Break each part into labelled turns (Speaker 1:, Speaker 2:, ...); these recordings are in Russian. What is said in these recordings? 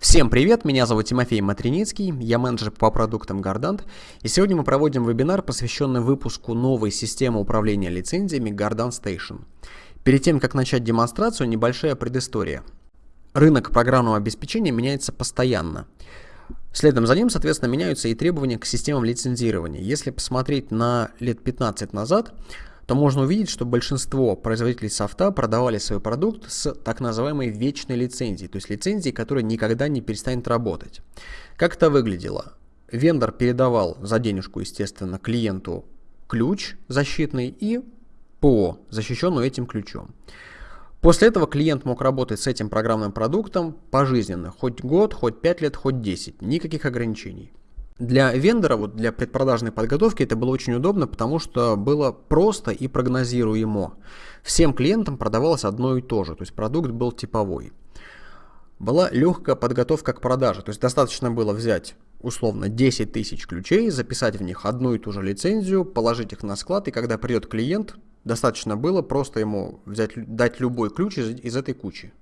Speaker 1: Всем привет, меня зовут Тимофей Матриницкий, я менеджер по продуктам Gardant, и сегодня мы проводим вебинар, посвященный выпуску новой системы управления лицензиями Gardant Station. Перед тем, как начать демонстрацию, небольшая предыстория. Рынок программного обеспечения меняется постоянно. Следом за ним, соответственно, меняются и требования к системам лицензирования. Если посмотреть на лет 15 назад, то можно увидеть, что большинство производителей софта продавали свой продукт с так называемой вечной лицензией, то есть лицензией, которая никогда не перестанет работать. Как это выглядело? Вендор передавал за денежку, естественно, клиенту ключ защитный и ПО, защищенную этим ключом. После этого клиент мог работать с этим программным продуктом пожизненно, хоть год, хоть 5 лет, хоть 10, никаких ограничений. Для вендора, вот для предпродажной подготовки это было очень удобно, потому что было просто и прогнозируемо. Всем клиентам продавалось одно и то же, то есть продукт был типовой. Была легкая подготовка к продаже, то есть достаточно было взять условно 10 тысяч ключей, записать в них одну и ту же лицензию, положить их на склад, и когда придет клиент, достаточно было просто ему взять, дать любой ключ из, из этой кучи.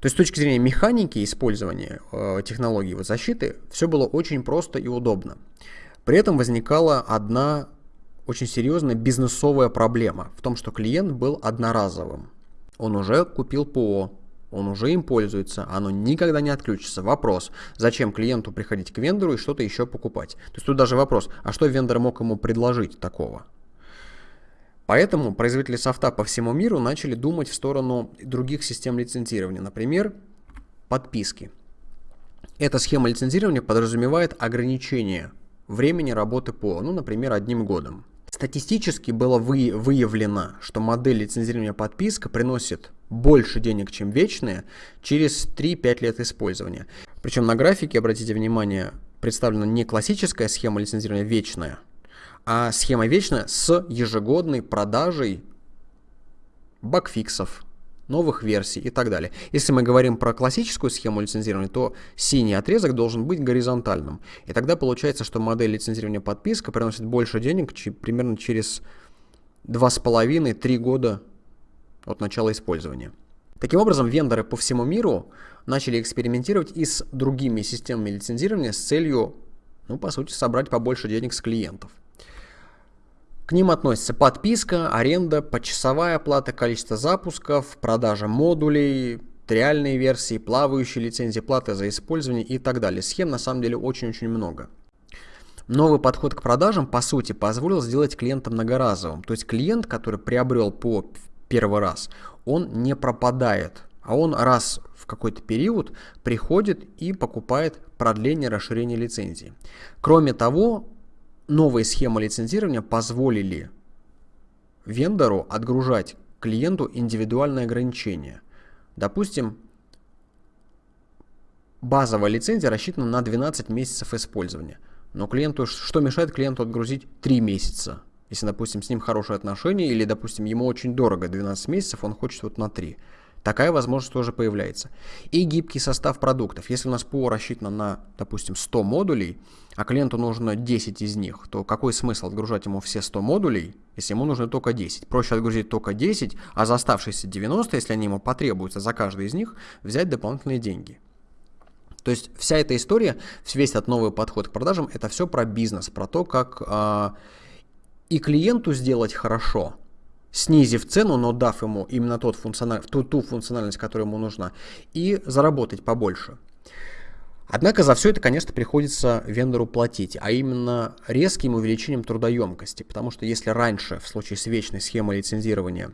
Speaker 1: То есть с точки зрения механики использования э, технологии вот защиты, все было очень просто и удобно. При этом возникала одна очень серьезная бизнесовая проблема в том, что клиент был одноразовым. Он уже купил ПО, он уже им пользуется, оно никогда не отключится. Вопрос, зачем клиенту приходить к вендору и что-то еще покупать? То есть тут даже вопрос, а что вендор мог ему предложить такого? Поэтому производители софта по всему миру начали думать в сторону других систем лицензирования, например, подписки. Эта схема лицензирования подразумевает ограничение времени работы по, ну, например, одним годом. Статистически было вы, выявлено, что модель лицензирования подписка приносит больше денег, чем вечная, через 3-5 лет использования. Причем на графике, обратите внимание, представлена не классическая схема лицензирования вечная, а схема вечная с ежегодной продажей багфиксов, новых версий и так далее. Если мы говорим про классическую схему лицензирования, то синий отрезок должен быть горизонтальным. И тогда получается, что модель лицензирования подписка приносит больше денег примерно через 2,5-3 года от начала использования. Таким образом, вендоры по всему миру начали экспериментировать и с другими системами лицензирования с целью, ну, по сути, собрать побольше денег с клиентов. К ним относятся подписка, аренда, почасовая плата, количество запусков, продажа модулей, триальные версии, плавающие лицензии, платы за использование и так далее. Схем на самом деле очень-очень много. Новый подход к продажам, по сути, позволил сделать клиента многоразовым. То есть клиент, который приобрел по первый раз, он не пропадает, а он раз в какой-то период приходит и покупает продление, расширение лицензии. Кроме того, новые схемы лицензирования позволили вендору отгружать клиенту индивидуальные ограничения. Допустим, базовая лицензия рассчитана на 12 месяцев использования. Но клиенту, что мешает клиенту отгрузить 3 месяца? Если, допустим, с ним хорошие отношения или, допустим, ему очень дорого 12 месяцев, он хочет вот на 3. Такая возможность тоже появляется. И гибкий состав продуктов. Если у нас ПО рассчитано на, допустим, 100 модулей, а клиенту нужно 10 из них, то какой смысл отгружать ему все 100 модулей, если ему нужно только 10? Проще отгрузить только 10, а за оставшиеся 90, если они ему потребуются за каждый из них, взять дополнительные деньги. То есть вся эта история, весь этот новый подход к продажам, это все про бизнес, про то, как э, и клиенту сделать хорошо – снизив цену, но дав ему именно тот функциональ... ту, ту функциональность, которая ему нужна, и заработать побольше. Однако за все это, конечно, приходится вендору платить, а именно резким увеличением трудоемкости, потому что если раньше, в случае с вечной схемой лицензирования,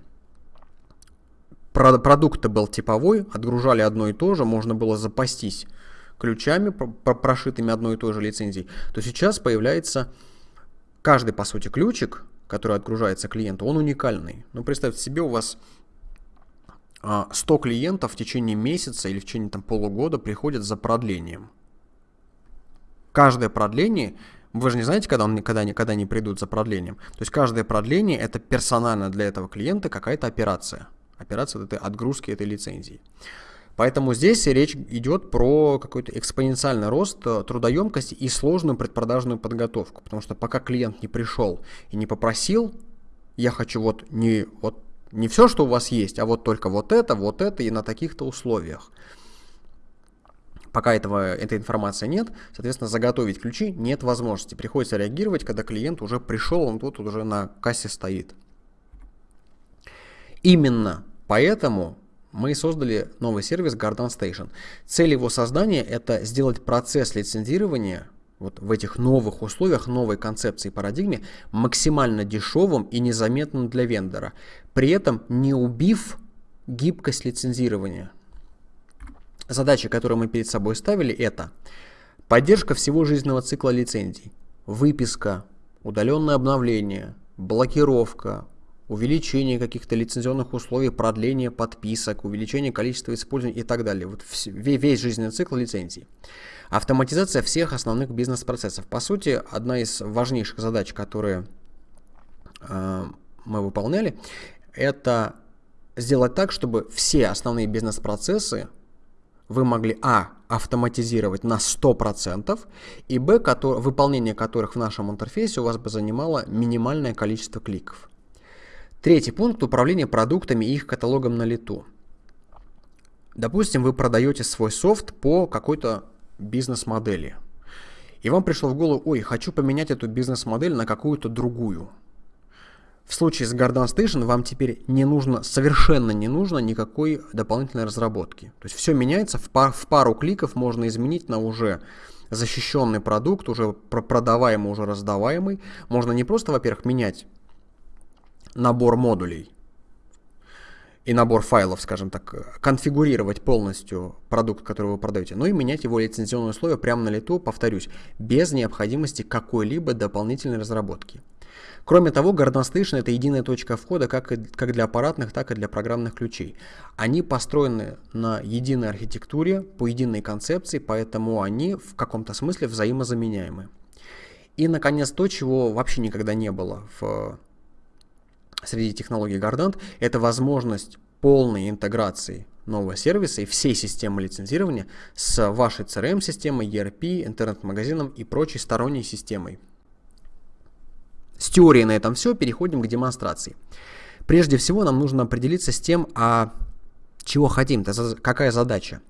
Speaker 1: продукт был типовой, отгружали одно и то же, можно было запастись ключами, прошитыми одной и той же лицензией, то сейчас появляется каждый, по сути, ключик, который отгружается клиенту, он уникальный. Ну, представьте себе, у вас 100 а, клиентов в течение месяца или в течение там, полугода приходят за продлением. Каждое продление, вы же не знаете, когда, он, когда, они, когда они придут за продлением. То есть каждое продление это персонально для этого клиента какая-то операция. Операция этой отгрузки этой лицензии. Поэтому здесь речь идет про какой-то экспоненциальный рост э, трудоемкости и сложную предпродажную подготовку. Потому что пока клиент не пришел и не попросил, я хочу вот не, вот не все, что у вас есть, а вот только вот это, вот это и на таких-то условиях. Пока этого, этой информации нет, соответственно, заготовить ключи нет возможности. Приходится реагировать, когда клиент уже пришел, он тут уже на кассе стоит. Именно поэтому мы создали новый сервис Garden Station. Цель его создания – это сделать процесс лицензирования вот в этих новых условиях, новой концепции парадигме максимально дешевым и незаметным для вендора, при этом не убив гибкость лицензирования. Задачи, которые мы перед собой ставили, это поддержка всего жизненного цикла лицензий, выписка, удаленное обновление, блокировка, увеличение каких-то лицензионных условий, продление подписок, увеличение количества использования и так далее. Вот весь жизненный цикл лицензий. Автоматизация всех основных бизнес-процессов. По сути, одна из важнейших задач, которые э, мы выполняли, это сделать так, чтобы все основные бизнес-процессы вы могли а. автоматизировать на 100% и б. Который, выполнение которых в нашем интерфейсе у вас бы занимало минимальное количество кликов. Третий пункт – управление продуктами и их каталогом на лету. Допустим, вы продаете свой софт по какой-то бизнес-модели. И вам пришло в голову, ой, хочу поменять эту бизнес-модель на какую-то другую – в случае с Garden Station вам теперь не нужно, совершенно не нужно никакой дополнительной разработки. То есть все меняется, в, пар, в пару кликов можно изменить на уже защищенный продукт, уже продаваемый, уже раздаваемый. Можно не просто, во-первых, менять набор модулей и набор файлов, скажем так, конфигурировать полностью продукт, который вы продаете, но и менять его лицензионные условия прямо на лету, повторюсь, без необходимости какой-либо дополнительной разработки. Кроме того, Station это единая точка входа как, и, как для аппаратных, так и для программных ключей. Они построены на единой архитектуре, по единой концепции, поэтому они в каком-то смысле взаимозаменяемы. И, наконец, то, чего вообще никогда не было в, среди технологий Gardant, это возможность полной интеграции нового сервиса и всей системы лицензирования с вашей CRM-системой, ERP, интернет-магазином и прочей сторонней системой. С теорией на этом все, переходим к демонстрации. Прежде всего нам нужно определиться с тем, а чего хотим, какая задача.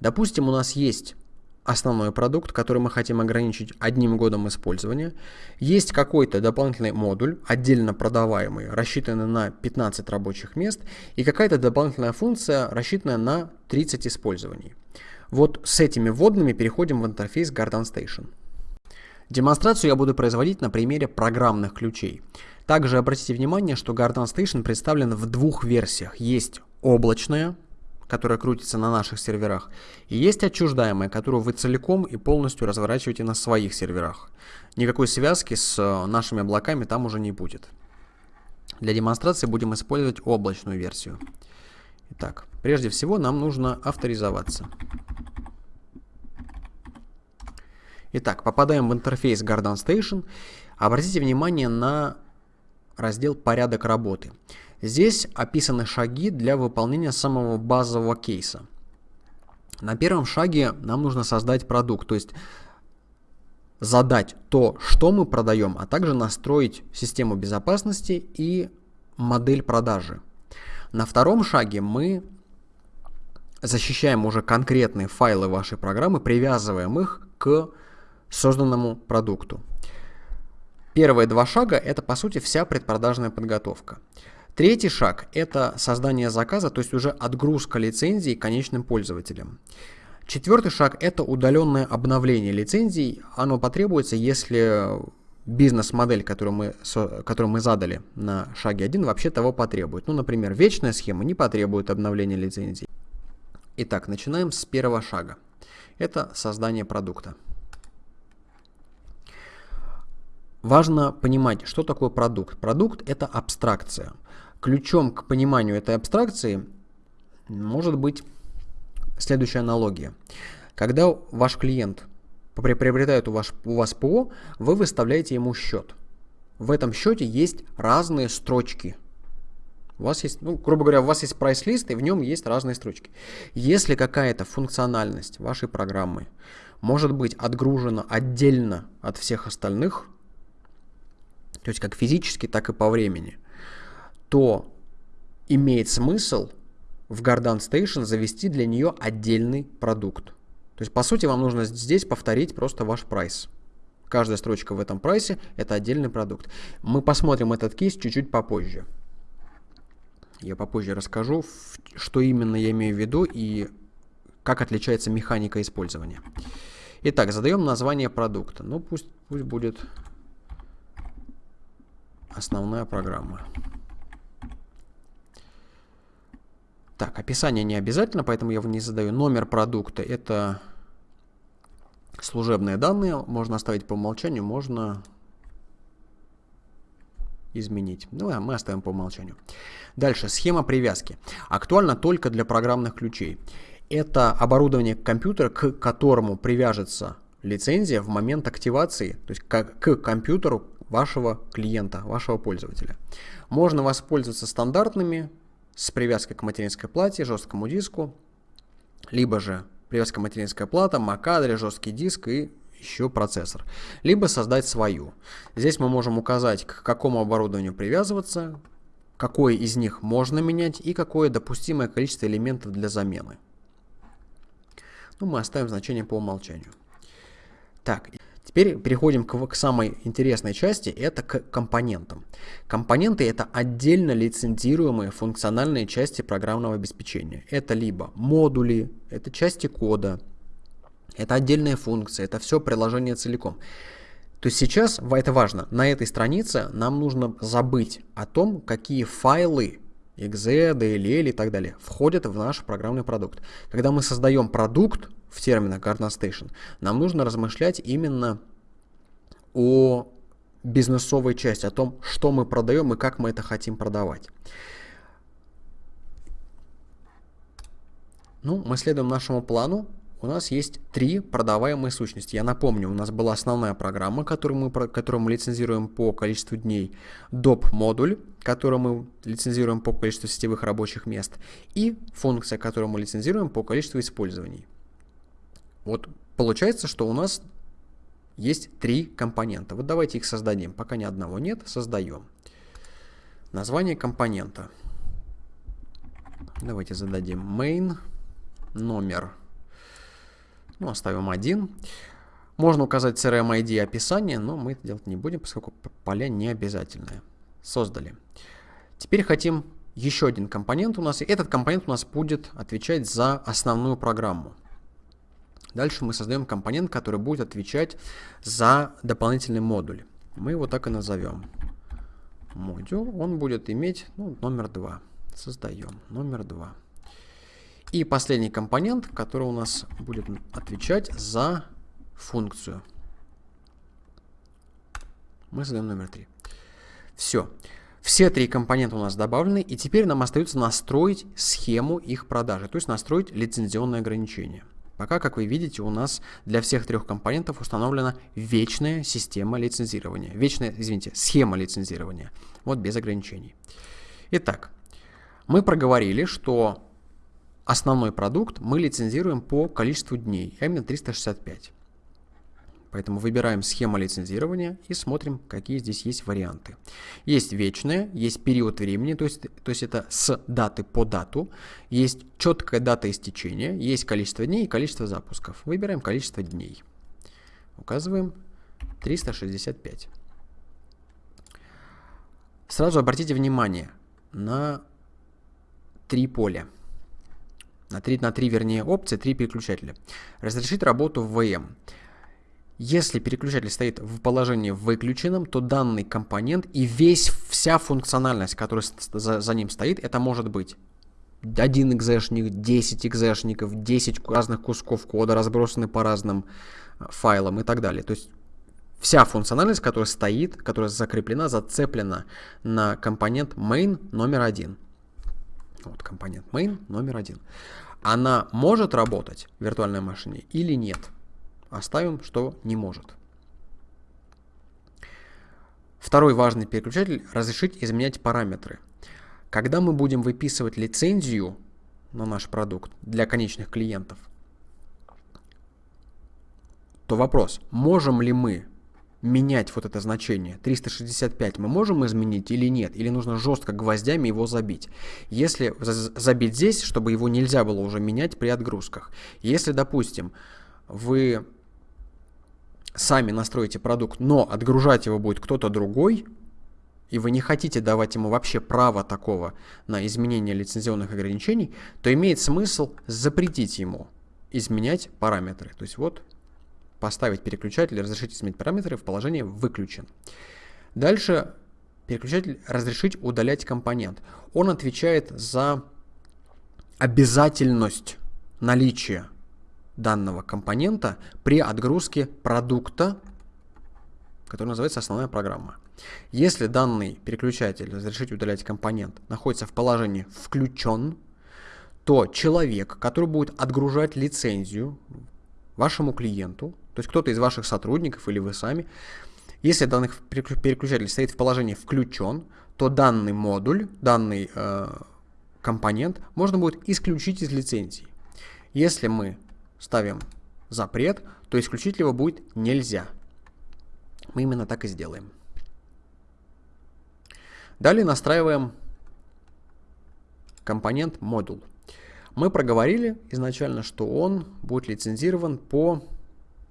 Speaker 1: Допустим, у нас есть основной продукт, который мы хотим ограничить одним годом использования. Есть какой-то дополнительный модуль, отдельно продаваемый, рассчитанный на 15 рабочих мест, и какая-то дополнительная функция, рассчитанная на 30 использований. Вот с этими вводными переходим в интерфейс Garden Station. Демонстрацию я буду производить на примере программных ключей. Также обратите внимание, что Garden Station представлен в двух версиях. Есть облачная, которая крутится на наших серверах, и есть отчуждаемая, которую вы целиком и полностью разворачиваете на своих серверах. Никакой связки с э, нашими облаками там уже не будет. Для демонстрации будем использовать облачную версию. Итак, прежде всего нам нужно авторизоваться. Итак, попадаем в интерфейс Garden Station. Обратите внимание на раздел «Порядок работы». Здесь описаны шаги для выполнения самого базового кейса. На первом шаге нам нужно создать продукт, то есть задать то, что мы продаем, а также настроить систему безопасности и модель продажи. На втором шаге мы защищаем уже конкретные файлы вашей программы, привязываем их к созданному продукту. Первые два шага – это, по сути, вся предпродажная подготовка. Третий шаг – это создание заказа, то есть уже отгрузка лицензий конечным пользователям. Четвертый шаг – это удаленное обновление лицензий. Оно потребуется, если бизнес-модель, которую мы, которую мы задали на шаге 1, вообще того потребует. Ну, например, вечная схема не потребует обновления лицензий. Итак, начинаем с первого шага. Это создание продукта. Важно понимать, что такое продукт. Продукт – это абстракция. Ключом к пониманию этой абстракции может быть следующая аналогия. Когда ваш клиент приобретает у вас, у вас ПО, вы выставляете ему счет. В этом счете есть разные строчки. У вас есть, ну, грубо говоря, у вас есть прайс-лист, и в нем есть разные строчки. Если какая-то функциональность вашей программы может быть отгружена отдельно от всех остальных, то есть как физически, так и по времени, то имеет смысл в Garden Station завести для нее отдельный продукт. То есть, по сути, вам нужно здесь повторить просто ваш прайс. Каждая строчка в этом прайсе – это отдельный продукт. Мы посмотрим этот кейс чуть-чуть попозже. Я попозже расскажу, что именно я имею в виду и как отличается механика использования. Итак, задаем название продукта. Ну, пусть, пусть будет основная программа. Так, описание не обязательно, поэтому я его не задаю. Номер продукта – это служебные данные. Можно оставить по умолчанию, можно изменить. Ну, а мы оставим по умолчанию. Дальше, схема привязки. Актуальна только для программных ключей. Это оборудование компьютера, к которому привяжется лицензия в момент активации, то есть к, к компьютеру вашего клиента, вашего пользователя. Можно воспользоваться стандартными с привязкой к материнской плате, жесткому диску, либо же привязка материнская плата, MAC-адрес, жесткий диск и еще процессор. Либо создать свою. Здесь мы можем указать, к какому оборудованию привязываться, какое из них можно менять и какое допустимое количество элементов для замены. Ну, мы оставим значение по умолчанию. Так, Теперь переходим к, к самой интересной части, это к компонентам. Компоненты это отдельно лицензируемые функциональные части программного обеспечения. Это либо модули, это части кода, это отдельные функции, это все приложение целиком. То есть сейчас, это важно, на этой странице нам нужно забыть о том, какие файлы exe, DLL и так далее входят в наш программный продукт. Когда мы создаем продукт, в терминах Garden Station, нам нужно размышлять именно о бизнесовой части, о том, что мы продаем и как мы это хотим продавать. Ну, мы следуем нашему плану. У нас есть три продаваемые сущности. Я напомню, у нас была основная программа, которую мы, которую мы лицензируем по количеству дней, доп-модуль, который мы лицензируем по количеству сетевых рабочих мест, и функция, которую мы лицензируем по количеству использований. Вот получается, что у нас есть три компонента. Вот давайте их создадим. Пока ни одного нет, создаем. Название компонента. Давайте зададим main, номер, ну, оставим один. Можно указать CRM ID описание, но мы это делать не будем, поскольку поля не обязательные. Создали. Теперь хотим еще один компонент у нас. И этот компонент у нас будет отвечать за основную программу. Дальше мы создаем компонент, который будет отвечать за дополнительный модуль. Мы его так и назовем. Модуль. Он будет иметь ну, номер 2. Создаем номер 2. И последний компонент, который у нас будет отвечать за функцию. Мы создаем номер 3. Все. Все три компонента у нас добавлены, и теперь нам остается настроить схему их продажи, то есть настроить лицензионное ограничение. Пока, как вы видите, у нас для всех трех компонентов установлена вечная система лицензирования. Вечная, извините, схема лицензирования. Вот без ограничений. Итак, мы проговорили, что основной продукт мы лицензируем по количеству дней, а именно 365. Поэтому выбираем схему лицензирования и смотрим, какие здесь есть варианты. Есть вечное, есть период времени, то есть, то есть это с даты по дату, есть четкая дата истечения, есть количество дней и количество запусков. Выбираем количество дней. Указываем 365. Сразу обратите внимание на три поля. На три, на три вернее опции, три переключателя. Разрешить работу в VM. Если переключатель стоит в положении выключенном, то данный компонент и весь, вся функциональность, которая за, за ним стоит, это может быть один экзешник, 10 экзешников, 10 разных кусков кода, разбросаны по разным э, файлам и так далее. То есть вся функциональность, которая стоит, которая закреплена, зацеплена на компонент main номер один. Вот компонент main номер один. Она может работать в виртуальной машине или нет? Оставим, что не может. Второй важный переключатель – разрешить изменять параметры. Когда мы будем выписывать лицензию на наш продукт для конечных клиентов, то вопрос, можем ли мы менять вот это значение 365 мы можем изменить или нет, или нужно жестко гвоздями его забить. Если забить здесь, чтобы его нельзя было уже менять при отгрузках. Если, допустим, вы сами настроите продукт, но отгружать его будет кто-то другой, и вы не хотите давать ему вообще право такого на изменение лицензионных ограничений, то имеет смысл запретить ему изменять параметры. То есть вот поставить переключатель, разрешить изменить параметры в положении выключен. Дальше переключатель разрешить удалять компонент. Он отвечает за обязательность наличия данного компонента при отгрузке продукта, который называется основная программа. Если данный переключатель разрешить удалять компонент находится в положении включен, то человек, который будет отгружать лицензию вашему клиенту, то есть кто-то из ваших сотрудников или вы сами, если данный переключатель стоит в положении включен, то данный модуль, данный э, компонент можно будет исключить из лицензии. Если мы ставим запрет, то исключить его будет нельзя. Мы именно так и сделаем. Далее настраиваем компонент модуль. Мы проговорили изначально, что он будет лицензирован по...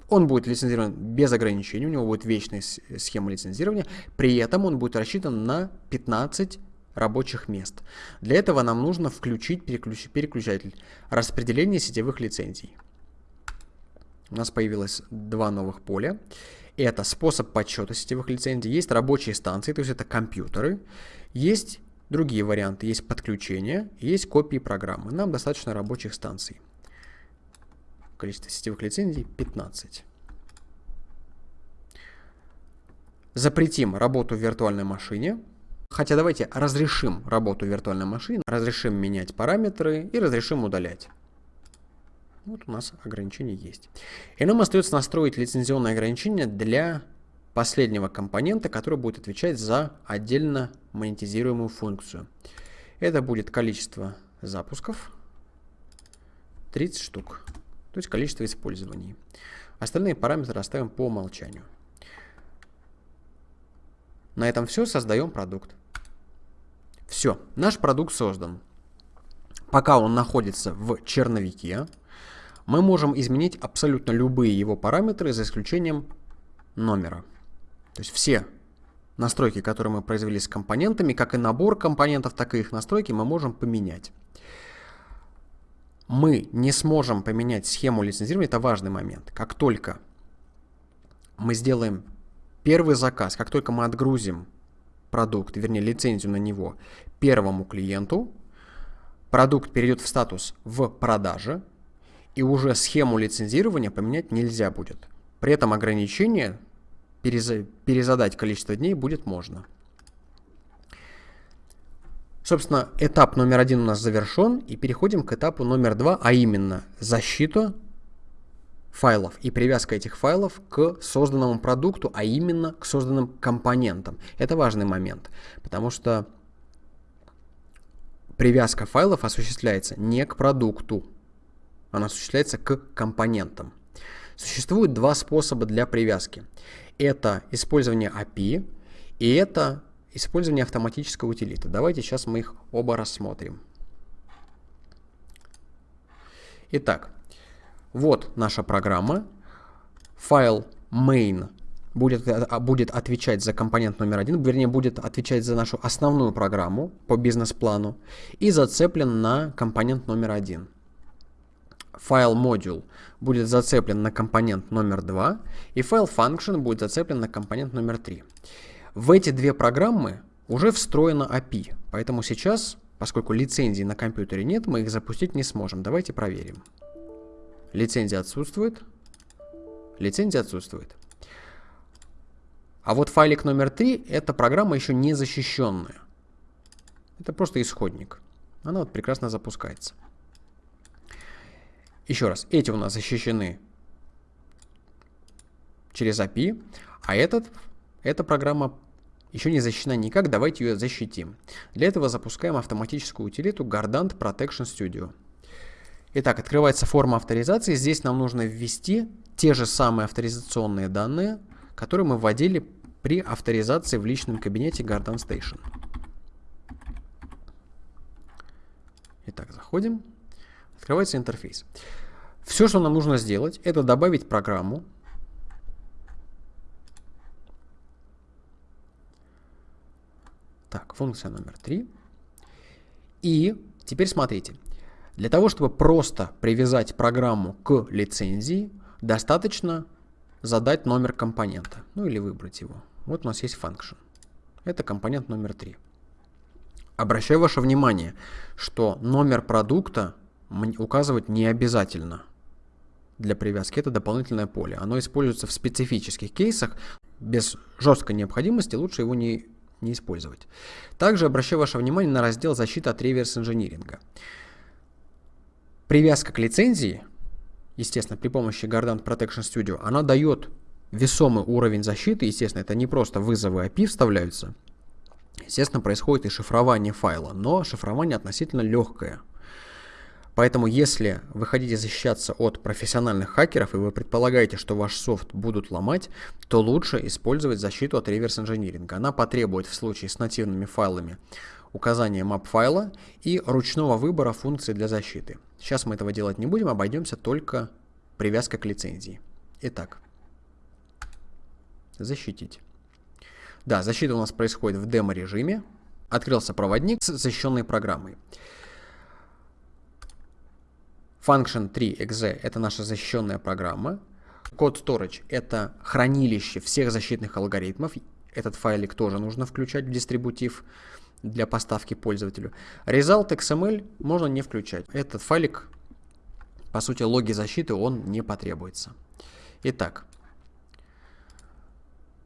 Speaker 1: Он будет лицензирован без ограничений, у него будет вечная схема лицензирования, при этом он будет рассчитан на 15 рабочих мест. Для этого нам нужно включить переключ... переключатель распределения сетевых лицензий. У нас появилось два новых поля. Это способ подсчета сетевых лицензий, есть рабочие станции, то есть это компьютеры, есть другие варианты, есть подключение, есть копии программы. Нам достаточно рабочих станций. Количество сетевых лицензий 15. Запретим работу в виртуальной машине. Хотя давайте разрешим работу виртуальной машине, разрешим менять параметры и разрешим удалять. Вот у нас ограничение есть. И нам остается настроить лицензионное ограничение для последнего компонента, который будет отвечать за отдельно монетизируемую функцию. Это будет количество запусков, 30 штук, то есть количество использований. Остальные параметры оставим по умолчанию. На этом все, создаем продукт. Все, наш продукт создан. Пока он находится в черновике, мы можем изменить абсолютно любые его параметры, за исключением номера. То есть все настройки, которые мы произвели с компонентами, как и набор компонентов, так и их настройки, мы можем поменять. Мы не сможем поменять схему лицензирования, это важный момент. Как только мы сделаем первый заказ, как только мы отгрузим продукт, вернее лицензию на него первому клиенту, продукт перейдет в статус в продаже, и уже схему лицензирования поменять нельзя будет. При этом ограничение перезадать количество дней будет можно. Собственно, этап номер один у нас завершен, и переходим к этапу номер два, а именно защита файлов и привязка этих файлов к созданному продукту, а именно к созданным компонентам. Это важный момент, потому что привязка файлов осуществляется не к продукту, она осуществляется к компонентам. Существует два способа для привязки. Это использование API и это использование автоматической утилиты. Давайте сейчас мы их оба рассмотрим. Итак, вот наша программа. Файл main будет, а, будет отвечать за компонент номер один, вернее, будет отвечать за нашу основную программу по бизнес-плану и зацеплен на компонент номер один файл module будет зацеплен на компонент номер 2, и файл function будет зацеплен на компонент номер 3. В эти две программы уже встроена API, поэтому сейчас, поскольку лицензии на компьютере нет, мы их запустить не сможем. Давайте проверим. Лицензия отсутствует. Лицензия отсутствует. А вот файлик номер 3 это программа еще не защищенная. Это просто исходник. Она вот прекрасно запускается. Еще раз, эти у нас защищены через API, а этот, эта программа еще не защищена никак, давайте ее защитим. Для этого запускаем автоматическую утилиту Gardant Protection Studio. Итак, открывается форма авторизации. Здесь нам нужно ввести те же самые авторизационные данные, которые мы вводили при авторизации в личном кабинете Gardant Station. Итак, заходим. Открывается интерфейс. Все, что нам нужно сделать, это добавить программу. Так, функция номер 3. И теперь смотрите. Для того, чтобы просто привязать программу к лицензии, достаточно задать номер компонента, ну или выбрать его. Вот у нас есть function. Это компонент номер 3. Обращаю ваше внимание, что номер продукта указывать не обязательно для привязки. Это дополнительное поле. Оно используется в специфических кейсах. Без жесткой необходимости лучше его не, не использовать. Также обращаю ваше внимание на раздел защиты от реверс-инжиниринга. Привязка к лицензии, естественно, при помощи Guardant Protection Studio, она дает весомый уровень защиты. Естественно, это не просто вызовы API вставляются. Естественно, происходит и шифрование файла, но шифрование относительно легкое. Поэтому, если вы хотите защищаться от профессиональных хакеров и вы предполагаете, что ваш софт будут ломать, то лучше использовать защиту от реверс-инжиниринга. Она потребует в случае с нативными файлами указания map файла и ручного выбора функции для защиты. Сейчас мы этого делать не будем, обойдемся только привязкой к лицензии. Итак, защитить. Да, защита у нас происходит в демо-режиме. Открылся проводник с защищенной программой. Function 3.exe – это наша защищенная программа. Код storage – это хранилище всех защитных алгоритмов. Этот файлик тоже нужно включать в дистрибутив для поставки пользователю. Result XML можно не включать. Этот файлик, по сути, логи защиты, он не потребуется. Итак,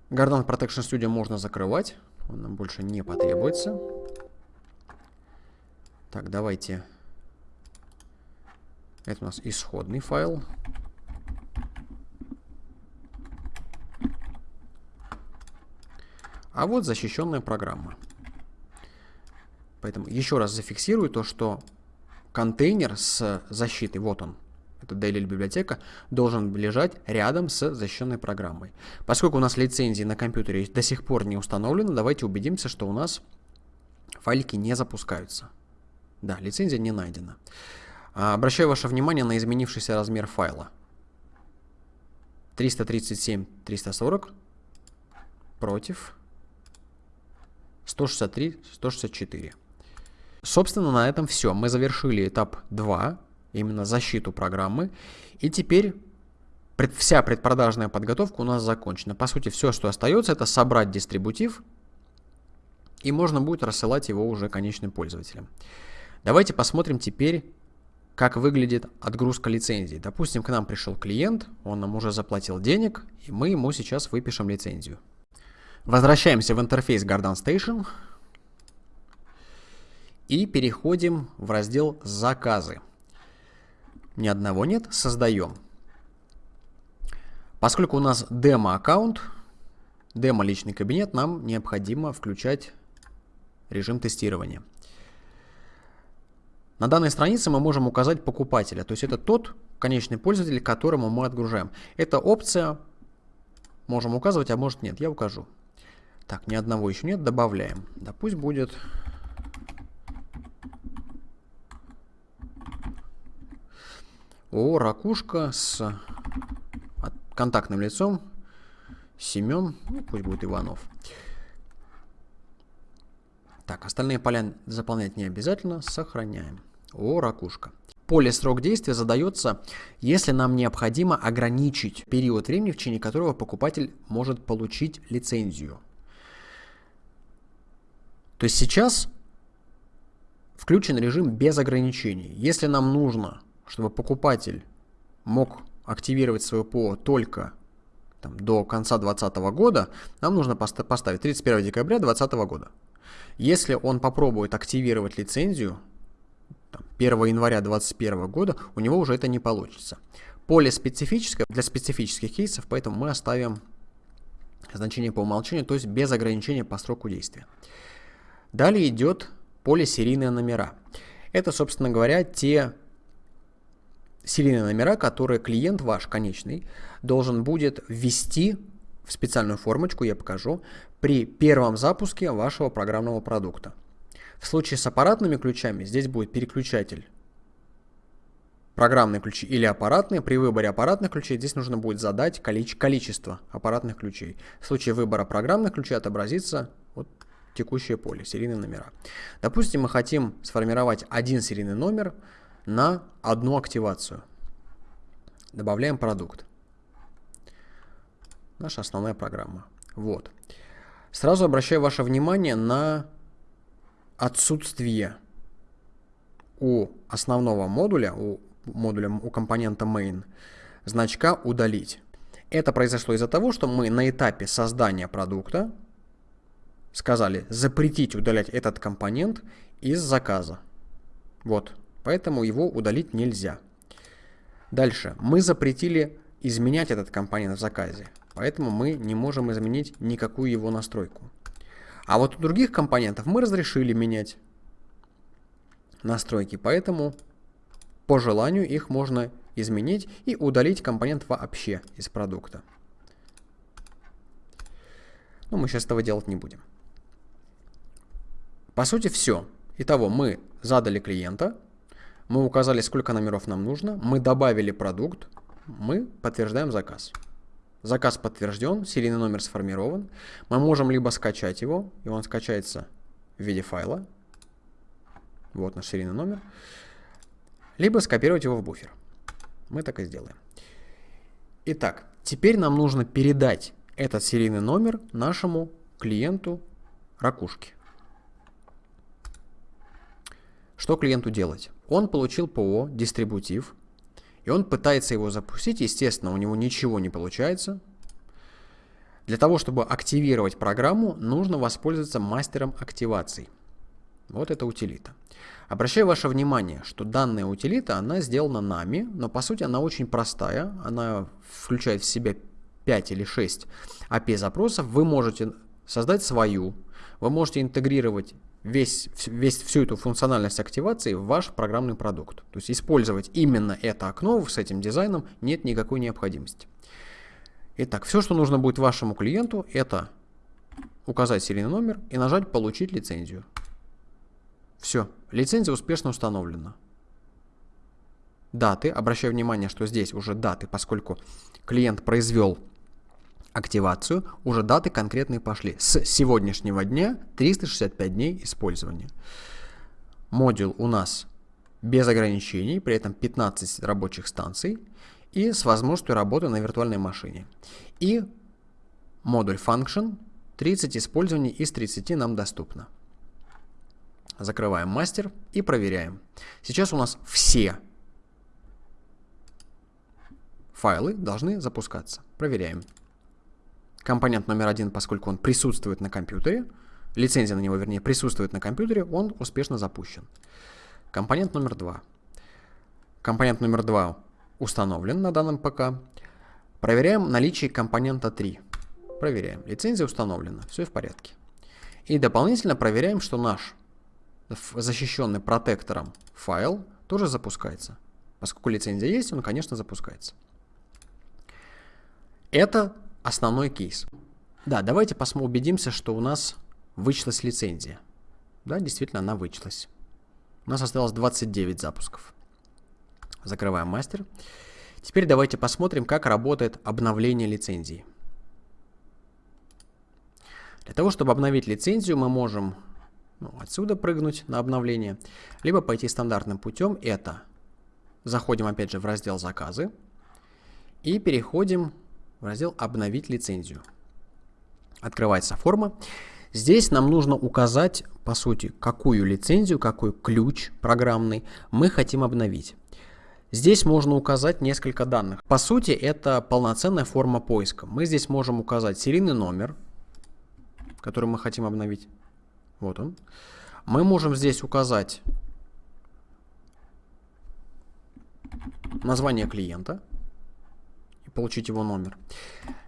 Speaker 1: Guardian Protection Studio можно закрывать. Он нам больше не потребуется. Так, давайте это у нас исходный файл. А вот защищенная программа. Поэтому еще раз зафиксирую то, что контейнер с защитой, вот он, это DLL библиотека, должен лежать рядом с защищенной программой. Поскольку у нас лицензии на компьютере до сих пор не установлены, давайте убедимся, что у нас файлики не запускаются. Да, лицензия не найдена. А, обращаю ваше внимание на изменившийся размер файла. 337, 340 против 163, 164. Собственно, на этом все. Мы завершили этап 2, именно защиту программы. И теперь пред, вся предпродажная подготовка у нас закончена. По сути, все, что остается, это собрать дистрибутив, и можно будет рассылать его уже конечным пользователям. Давайте посмотрим теперь как выглядит отгрузка лицензии. Допустим, к нам пришел клиент, он нам уже заплатил денег, и мы ему сейчас выпишем лицензию. Возвращаемся в интерфейс Garden Station и переходим в раздел «Заказы». Ни одного нет, создаем. Поскольку у нас демо-аккаунт, демо-личный кабинет, нам необходимо включать режим тестирования. На данной странице мы можем указать покупателя, то есть это тот конечный пользователь, которому мы отгружаем. Эта опция можем указывать, а может нет, я укажу. Так, ни одного еще нет, добавляем. Да пусть будет... О, ракушка с контактным лицом. Семен, ну, пусть будет Иванов. Так, остальные поля заполнять не обязательно, сохраняем. О, ракушка. Поле срок действия задается, если нам необходимо ограничить период времени, в течение которого покупатель может получить лицензию. То есть сейчас включен режим без ограничений. Если нам нужно, чтобы покупатель мог активировать свое ПО только там, до конца 2020 года, нам нужно поставить 31 декабря 2020 года. Если он попробует активировать лицензию 1 января 2021 года, у него уже это не получится. Поле специфическое для специфических кейсов, поэтому мы оставим значение по умолчанию, то есть без ограничения по сроку действия. Далее идет поле серийные номера. Это, собственно говоря, те серийные номера, которые клиент ваш конечный должен будет ввести в специальную формочку, я покажу, при первом запуске вашего программного продукта. В случае с аппаратными ключами здесь будет переключатель программные ключи или аппаратные. При выборе аппаратных ключей здесь нужно будет задать количество аппаратных ключей. В случае выбора программных ключей отобразится вот текущее поле, серийные номера. Допустим, мы хотим сформировать один серийный номер на одну активацию. Добавляем продукт. Наша основная программа. Вот. Сразу обращаю ваше внимание на отсутствие у основного модуля, у модуля, у компонента main, значка удалить. Это произошло из-за того, что мы на этапе создания продукта сказали запретить удалять этот компонент из заказа. Вот, поэтому его удалить нельзя. Дальше, мы запретили изменять этот компонент в заказе, поэтому мы не можем изменить никакую его настройку. А вот у других компонентов мы разрешили менять настройки, поэтому по желанию их можно изменить и удалить компонент вообще из продукта. Но мы сейчас этого делать не будем. По сути все. Итого мы задали клиента, мы указали, сколько номеров нам нужно, мы добавили продукт, мы подтверждаем заказ. Заказ подтвержден, серийный номер сформирован. Мы можем либо скачать его, и он скачается в виде файла. Вот наш серийный номер либо скопировать его в буфер. Мы так и сделаем. Итак, теперь нам нужно передать этот серийный номер нашему клиенту ракушки. Что клиенту делать? Он получил ПО, дистрибутив, и он пытается его запустить. Естественно, у него ничего не получается. Для того, чтобы активировать программу, нужно воспользоваться мастером активации. Вот это утилита. Обращаю ваше внимание, что данная утилита, она сделана нами, но по сути она очень простая. Она включает в себя 5 или 6 API-запросов. Вы можете создать свою, вы можете интегрировать весь, весь, всю эту функциональность активации в ваш программный продукт. То есть использовать именно это окно с этим дизайном нет никакой необходимости. Итак, все, что нужно будет вашему клиенту, это указать серийный номер и нажать «Получить лицензию». Все, лицензия успешно установлена. Даты, обращаю внимание, что здесь уже даты, поскольку клиент произвел активацию, уже даты конкретные пошли. С сегодняшнего дня 365 дней использования. Модуль у нас без ограничений, при этом 15 рабочих станций и с возможностью работы на виртуальной машине. И модуль Function 30 использований из 30 нам доступно. Закрываем мастер и проверяем. Сейчас у нас все файлы должны запускаться. Проверяем. Компонент номер один, поскольку он присутствует на компьютере, лицензия на него, вернее, присутствует на компьютере, он успешно запущен. Компонент номер два. Компонент номер два установлен на данном ПК. Проверяем наличие компонента 3. Проверяем. Лицензия установлена. Все в порядке. И дополнительно проверяем, что наш защищенный протектором файл тоже запускается. Поскольку лицензия есть, он, конечно, запускается. Это основной кейс. Да, давайте посмотрим, убедимся, что у нас вычислась лицензия. Да, действительно, она вычислась. У нас осталось 29 запусков. Закрываем мастер. Теперь давайте посмотрим, как работает обновление лицензии. Для того, чтобы обновить лицензию, мы можем ну, отсюда прыгнуть на обновление, либо пойти стандартным путем. Это заходим опять же в раздел заказы и переходим в раздел обновить лицензию. Открывается форма. Здесь нам нужно указать, по сути, какую лицензию, какой ключ программный мы хотим обновить. Здесь можно указать несколько данных. По сути, это полноценная форма поиска. Мы здесь можем указать серийный номер, который мы хотим обновить. Вот он. Мы можем здесь указать название клиента получить его номер.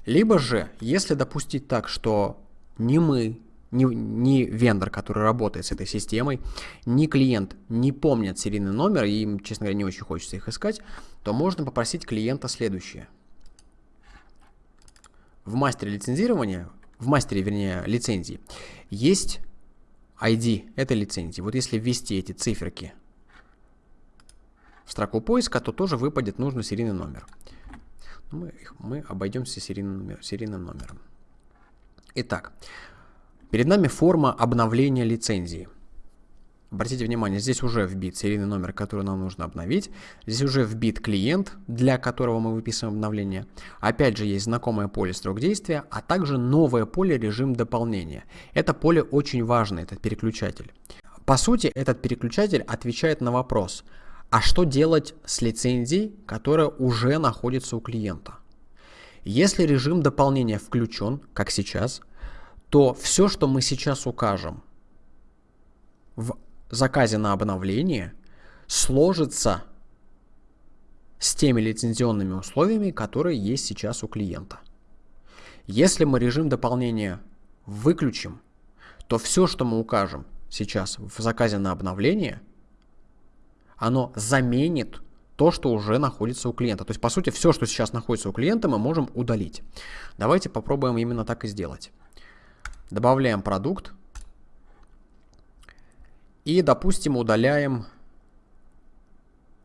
Speaker 1: Либо же, если допустить так, что ни мы, ни, ни вендор, который работает с этой системой, ни клиент не помнят серийный номер, и им, честно говоря, не очень хочется их искать, то можно попросить клиента следующее. В мастере лицензирования, в мастере, вернее, лицензии, есть ID этой лицензии. Вот если ввести эти циферки в строку поиска, то тоже выпадет нужный серийный номер. Мы, мы обойдемся серийным, серийным номером. Итак, перед нами форма обновления лицензии. Обратите внимание, здесь уже вбит серийный номер, который нам нужно обновить. Здесь уже вбит клиент, для которого мы выписываем обновление. Опять же, есть знакомое поле срок действия, а также новое поле режим дополнения. Это поле очень важно, этот переключатель. По сути, этот переключатель отвечает на вопрос, а что делать с лицензией, которая уже находится у клиента? Если режим дополнения включен, как сейчас, то все, что мы сейчас укажем в заказе на обновление, сложится с теми лицензионными условиями, которые есть сейчас у клиента. Если мы режим дополнения выключим, то все, что мы укажем сейчас в заказе на обновление, оно заменит то, что уже находится у клиента. То есть, по сути, все, что сейчас находится у клиента, мы можем удалить. Давайте попробуем именно так и сделать. Добавляем продукт. И, допустим, удаляем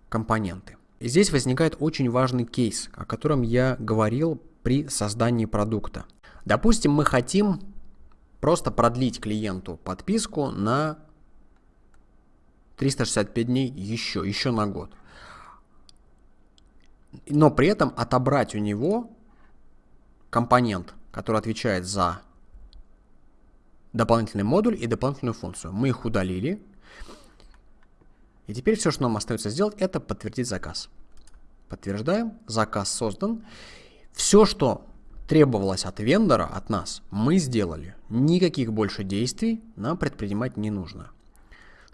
Speaker 1: компоненты. И здесь возникает очень важный кейс, о котором я говорил при создании продукта. Допустим, мы хотим просто продлить клиенту подписку на 365 дней еще, еще на год. Но при этом отобрать у него компонент, который отвечает за дополнительный модуль и дополнительную функцию. Мы их удалили. И теперь все, что нам остается сделать, это подтвердить заказ. Подтверждаем, заказ создан. Все, что требовалось от вендора, от нас, мы сделали. Никаких больше действий нам предпринимать не нужно.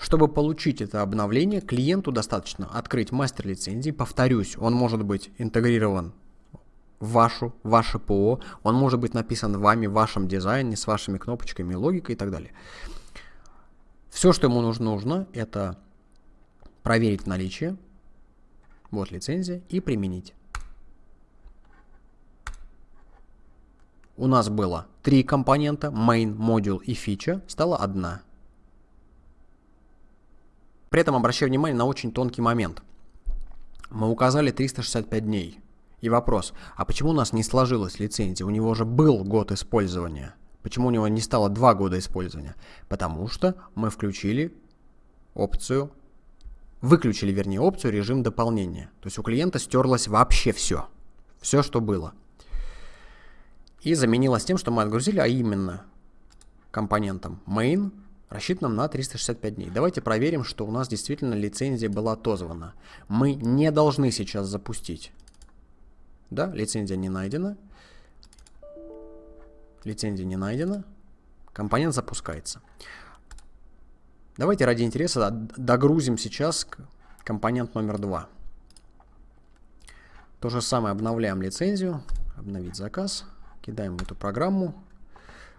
Speaker 1: Чтобы получить это обновление, клиенту достаточно открыть мастер лицензии. Повторюсь, он может быть интегрирован в вашу, ваше ПО, он может быть написан вами в вашем дизайне с вашими кнопочками, логикой и так далее. Все, что ему нужно, нужно это проверить наличие, вот лицензия, и применить. у нас было три компонента, main, module и фича, стало одна. При этом обращаю внимание на очень тонкий момент. Мы указали 365 дней. И вопрос, а почему у нас не сложилась лицензия? У него уже был год использования. Почему у него не стало два года использования? Потому что мы включили опцию, выключили, вернее, опцию режим дополнения. То есть у клиента стерлось вообще все. Все, что было и заменилась тем, что мы отгрузили, а именно компонентом main, рассчитанным на 365 дней. Давайте проверим, что у нас действительно лицензия была отозвана. Мы не должны сейчас запустить. Да, лицензия не найдена. Лицензия не найдена. Компонент запускается. Давайте ради интереса догрузим сейчас компонент номер 2. То же самое обновляем лицензию. Обновить заказ. Кидаем в эту программу.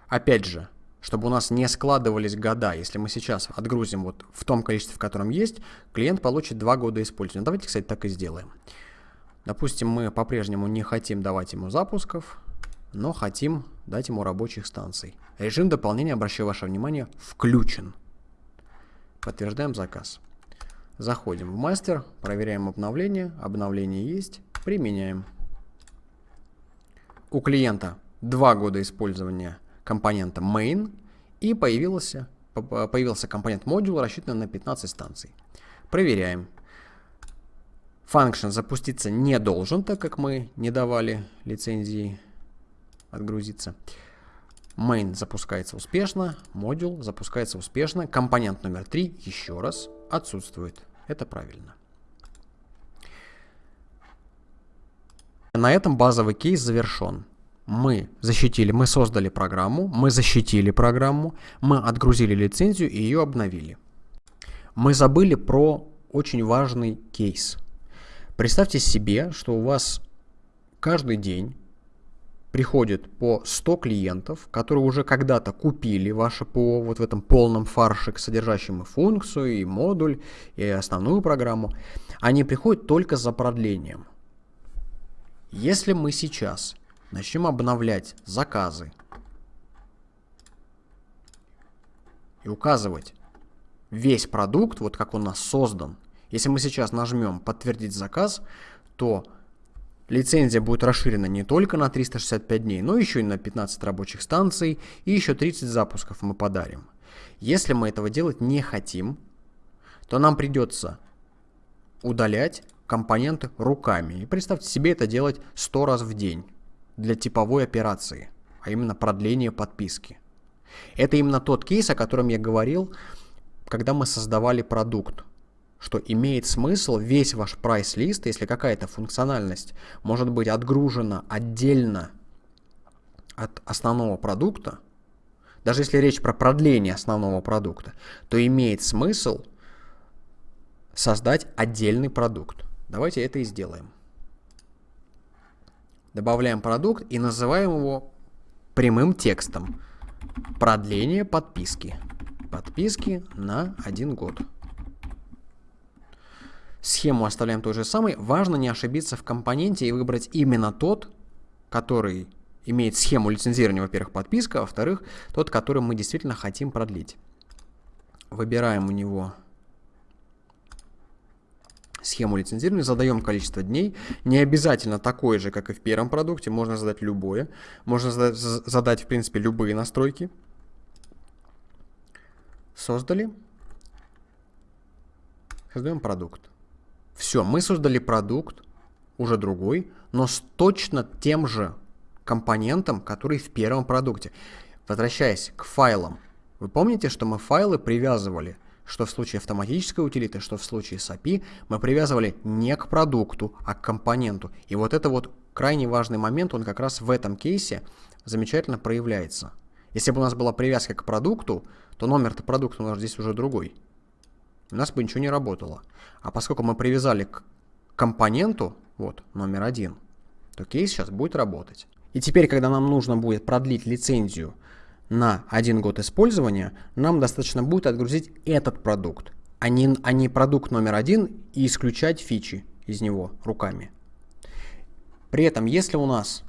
Speaker 1: Опять же, чтобы у нас не складывались года, если мы сейчас отгрузим вот в том количестве, в котором есть, клиент получит 2 года использования. Давайте, кстати, так и сделаем. Допустим, мы по-прежнему не хотим давать ему запусков, но хотим дать ему рабочих станций. Режим дополнения, обращаю ваше внимание, включен. Подтверждаем заказ. Заходим в мастер, проверяем обновление. Обновление есть, применяем у клиента два года использования компонента main и появился, появился компонент модул, рассчитанный на 15 станций. Проверяем. Function запуститься не должен, так как мы не давали лицензии отгрузиться. Main запускается успешно, модуль запускается успешно, компонент номер 3 еще раз отсутствует. Это правильно. На этом базовый кейс завершен. Мы защитили, мы создали программу, мы защитили программу, мы отгрузили лицензию и ее обновили. Мы забыли про очень важный кейс. Представьте себе, что у вас каждый день приходит по 100 клиентов, которые уже когда-то купили ваше ПО вот в этом полном фарше, содержащем и функцию, и модуль, и основную программу. Они приходят только за продлением. Если мы сейчас начнем обновлять заказы и указывать весь продукт, вот как он у нас создан, Если мы сейчас нажмем «Подтвердить заказ», то лицензия будет расширена не только на 365 дней, но еще и на 15 рабочих станций и еще 30 запусков мы подарим. Если мы этого делать не хотим, то нам придется удалять компоненты руками. И представьте себе это делать 100 раз в день для типовой операции, а именно продление подписки. Это именно тот кейс, о котором я говорил, когда мы создавали продукт, что имеет смысл весь ваш прайс-лист, если какая-то функциональность может быть отгружена отдельно от основного продукта, даже если речь про продление основного продукта, то имеет смысл создать отдельный продукт. Давайте это и сделаем. Добавляем продукт и называем его прямым текстом. Продление подписки. Подписки на один год. Схему оставляем той же самой. Важно не ошибиться в компоненте и выбрать именно тот, который имеет схему лицензирования, во-первых, подписка, а во-вторых, тот, который мы действительно хотим продлить. Выбираем у него схему лицензирования, задаем количество дней. Не обязательно такое же, как и в первом продукте, можно задать любое. Можно задать, в принципе, любые настройки. Создали. Создаем продукт. Все, мы создали продукт, уже другой, но с точно тем же компонентом, который в первом продукте. Возвращаясь к файлам. Вы помните, что мы файлы привязывали что в случае автоматической утилиты, что в случае с API, мы привязывали не к продукту, а к компоненту. И вот это вот крайне важный момент, он как раз в этом кейсе замечательно проявляется. Если бы у нас была привязка к продукту, то номер-то продукта у нас здесь уже другой. У нас бы ничего не работало. А поскольку мы привязали к компоненту, вот, номер один, то кейс сейчас будет работать. И теперь, когда нам нужно будет продлить лицензию на один год использования, нам достаточно будет отгрузить этот продукт, а не, а не продукт номер один и исключать фичи из него руками. При этом, если у нас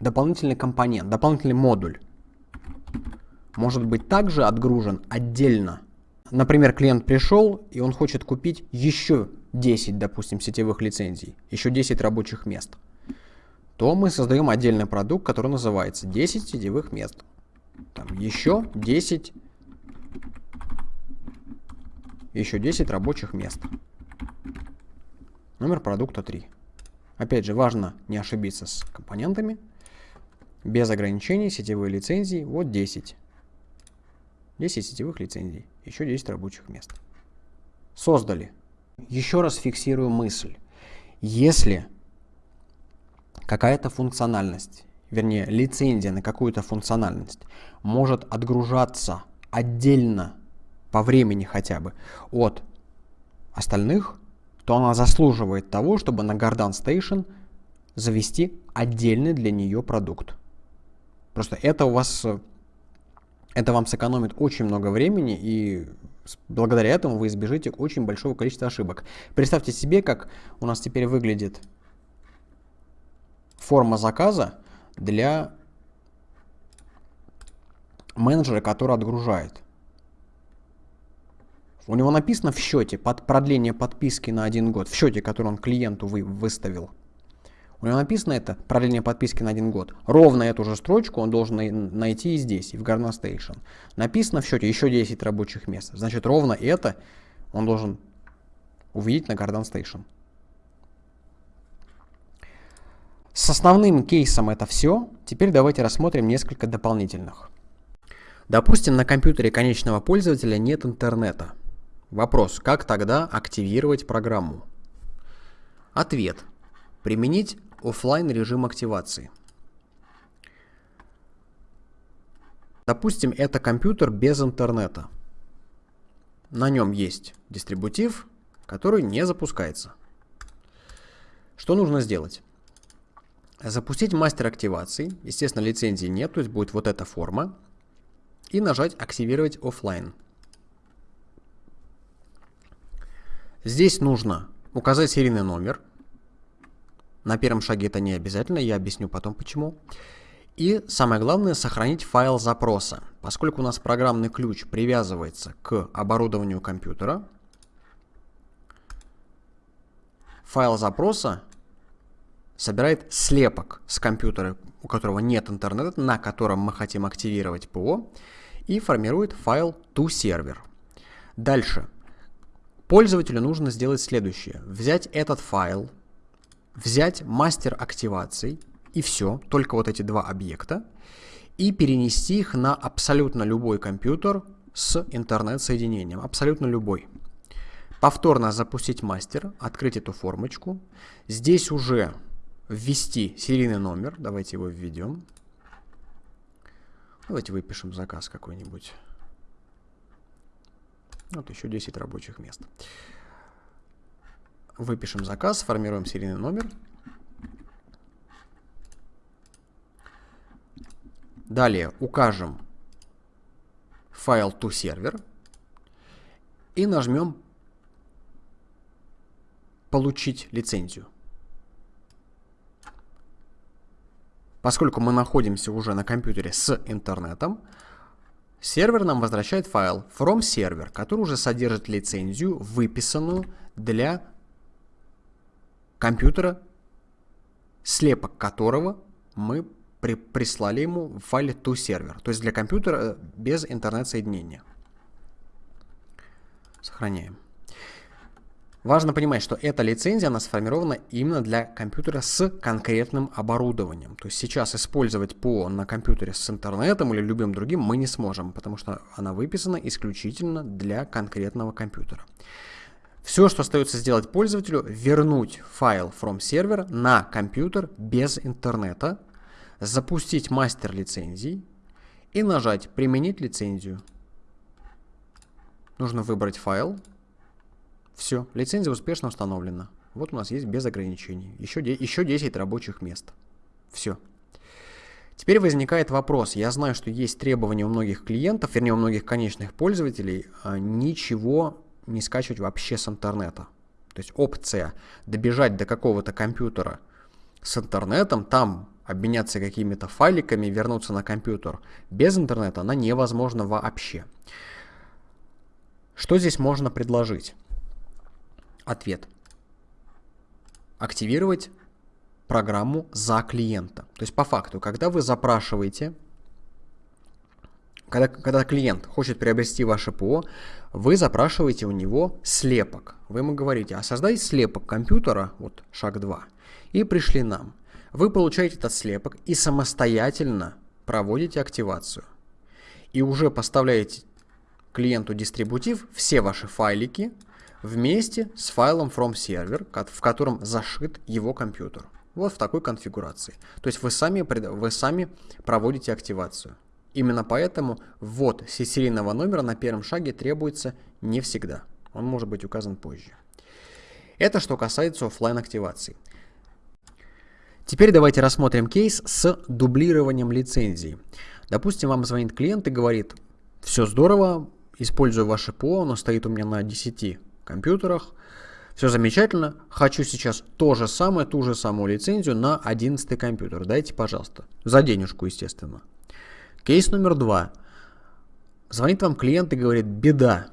Speaker 1: дополнительный компонент, дополнительный модуль может быть также отгружен отдельно. Например, клиент пришел и он хочет купить еще 10, допустим, сетевых лицензий, еще 10 рабочих мест, то мы создаем отдельный продукт, который называется 10 сетевых мест. Там еще 10, еще 10 рабочих мест. Номер продукта 3. Опять же, важно не ошибиться с компонентами. Без ограничений, сетевые лицензии, вот 10. 10 сетевых лицензий, еще 10 рабочих мест. Создали. Еще раз фиксирую мысль. Если какая-то функциональность, вернее лицензия на какую-то функциональность может отгружаться отдельно по времени хотя бы от остальных, то она заслуживает того, чтобы на Garden Station завести отдельный для нее продукт. Просто это у вас, это вам сэкономит очень много времени и Благодаря этому вы избежите очень большого количества ошибок. Представьте себе, как у нас теперь выглядит форма заказа для менеджера, который отгружает. У него написано в счете под продление подписки на один год, в счете, который он клиенту вы, выставил. У него написано это, продление подписки на один год. Ровно эту же строчку он должен найти и здесь, и в Garden Station. Написано в счете еще 10 рабочих мест. Значит, ровно это он должен увидеть на Garden Station. С основным кейсом это все. Теперь давайте рассмотрим несколько дополнительных. Допустим, на компьютере конечного пользователя нет интернета. Вопрос, как тогда активировать программу? Ответ. Применить офлайн режим активации. Допустим, это компьютер без интернета. На нем есть дистрибутив, который не запускается. Что нужно сделать? Запустить мастер активации. Естественно, лицензии нет, то есть будет вот эта форма. И нажать «Активировать офлайн». Здесь нужно указать серийный номер – на первом шаге это не обязательно, я объясню потом почему. И самое главное, сохранить файл запроса. поскольку у нас программный ключ привязывается к оборудованию компьютера, файл запроса собирает слепок с компьютера, у которого нет интернета, на котором мы хотим активировать ПО, и формирует файл toServer. Дальше. Пользователю нужно сделать следующее. Взять этот файл, взять мастер активаций, и все, только вот эти два объекта, и перенести их на абсолютно любой компьютер с интернет-соединением, абсолютно любой. Повторно запустить мастер, открыть эту формочку. Здесь уже ввести серийный номер, давайте его введем. Давайте выпишем заказ какой-нибудь. Вот еще 10 рабочих мест. Выпишем заказ, сформируем серийный номер. Далее укажем файл toServer и нажмем «Получить лицензию». Поскольку мы находимся уже на компьютере с интернетом, сервер нам возвращает файл from server, который уже содержит лицензию, выписанную для компьютера, слепок которого мы при прислали ему в файле toServer, то есть для компьютера э, без интернет-соединения. Сохраняем. Важно понимать, что эта лицензия, она сформирована именно для компьютера с конкретным оборудованием. То есть сейчас использовать ПО на компьютере с интернетом или любым другим мы не сможем, потому что она выписана исключительно для конкретного компьютера. Все, что остается сделать пользователю, вернуть файл from server на компьютер без интернета, запустить мастер лицензий и нажать «Применить лицензию». Нужно выбрать файл, все, лицензия успешно установлена. Вот у нас есть без ограничений. Еще, еще 10 рабочих мест. Все. Теперь возникает вопрос. Я знаю, что есть требования у многих клиентов, вернее у многих конечных пользователей, а, ничего не скачивать вообще с интернета. То есть опция добежать до какого-то компьютера с интернетом, там обменяться какими-то файликами, вернуться на компьютер без интернета, она невозможна вообще. Что здесь можно предложить? Ответ. Активировать программу за клиента. То есть по факту, когда вы запрашиваете, когда, когда клиент хочет приобрести ваше ПО, вы запрашиваете у него слепок. Вы ему говорите, а создай слепок компьютера, вот шаг 2, и пришли нам. Вы получаете этот слепок и самостоятельно проводите активацию. И уже поставляете клиенту дистрибутив все ваши файлики, вместе с файлом from server, в котором зашит его компьютер. Вот в такой конфигурации. То есть вы сами, вы сами проводите активацию. Именно поэтому ввод серийного номера на первом шаге требуется не всегда. Он может быть указан позже. Это что касается офлайн активации. Теперь давайте рассмотрим кейс с дублированием лицензии. Допустим, вам звонит клиент и говорит, все здорово, использую ваше ПО, оно стоит у меня на 10 компьютерах. Все замечательно. Хочу сейчас то же самое, ту же самую лицензию на 11 компьютер. Дайте, пожалуйста. За денежку, естественно. Кейс номер два. Звонит вам клиент и говорит, беда.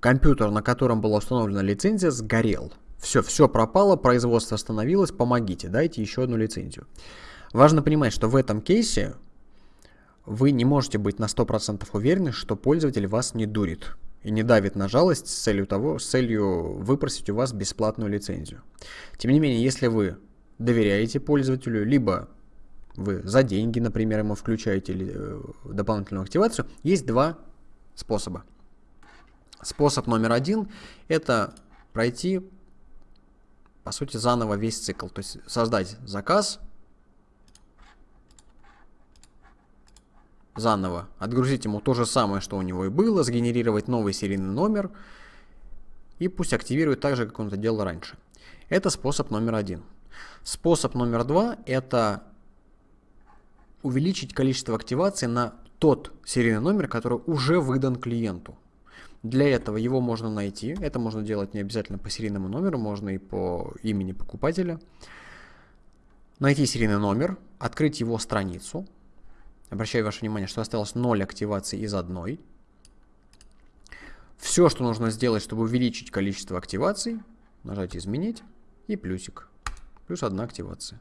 Speaker 1: Компьютер, на котором была установлена лицензия, сгорел. Все, все пропало, производство остановилось, помогите, дайте еще одну лицензию. Важно понимать, что в этом кейсе вы не можете быть на 100% уверены, что пользователь вас не дурит и не давит на жалость с целью, того, с целью выпросить у вас бесплатную лицензию. Тем не менее, если вы доверяете пользователю, либо вы за деньги, например, ему включаете э, дополнительную активацию, есть два способа. Способ номер один – это пройти, по сути, заново весь цикл. То есть создать заказ, заново, отгрузить ему то же самое, что у него и было, сгенерировать новый серийный номер и пусть активирует так же, как он это делал раньше. Это способ номер один. Способ номер два – это увеличить количество активаций на тот серийный номер, который уже выдан клиенту. Для этого его можно найти. Это можно делать не обязательно по серийному номеру, можно и по имени покупателя. Найти серийный номер, открыть его страницу, Обращаю ваше внимание, что осталось 0 активаций из одной. Все, что нужно сделать, чтобы увеличить количество активаций, нажать «Изменить» и плюсик. Плюс одна активация.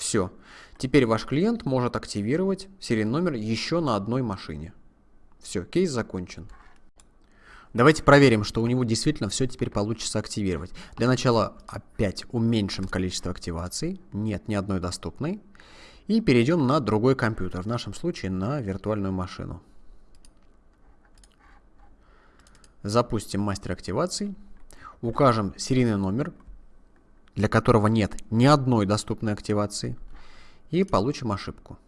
Speaker 1: Все. Теперь ваш клиент может активировать серийный номер еще на одной машине. Все, кейс закончен. Давайте проверим, что у него действительно все теперь получится активировать. Для начала опять уменьшим количество активаций. Нет ни одной доступной. И перейдем на другой компьютер, в нашем случае на виртуальную машину. Запустим мастер активаций. Укажем серийный номер, для которого нет ни одной доступной активации. И получим ошибку.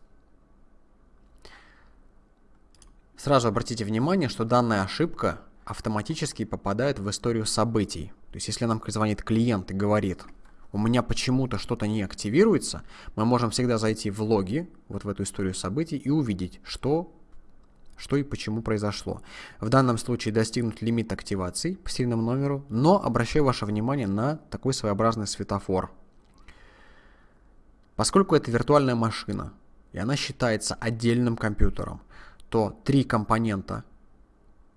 Speaker 1: Сразу обратите внимание, что данная ошибка автоматически попадает в историю событий. То есть если нам звонит клиент и говорит, у меня почему-то что-то не активируется, мы можем всегда зайти в логи, вот в эту историю событий, и увидеть, что, что и почему произошло. В данном случае достигнут лимит активаций по серийному номеру, но обращаю ваше внимание на такой своеобразный светофор. Поскольку это виртуальная машина, и она считается отдельным компьютером, то три компонента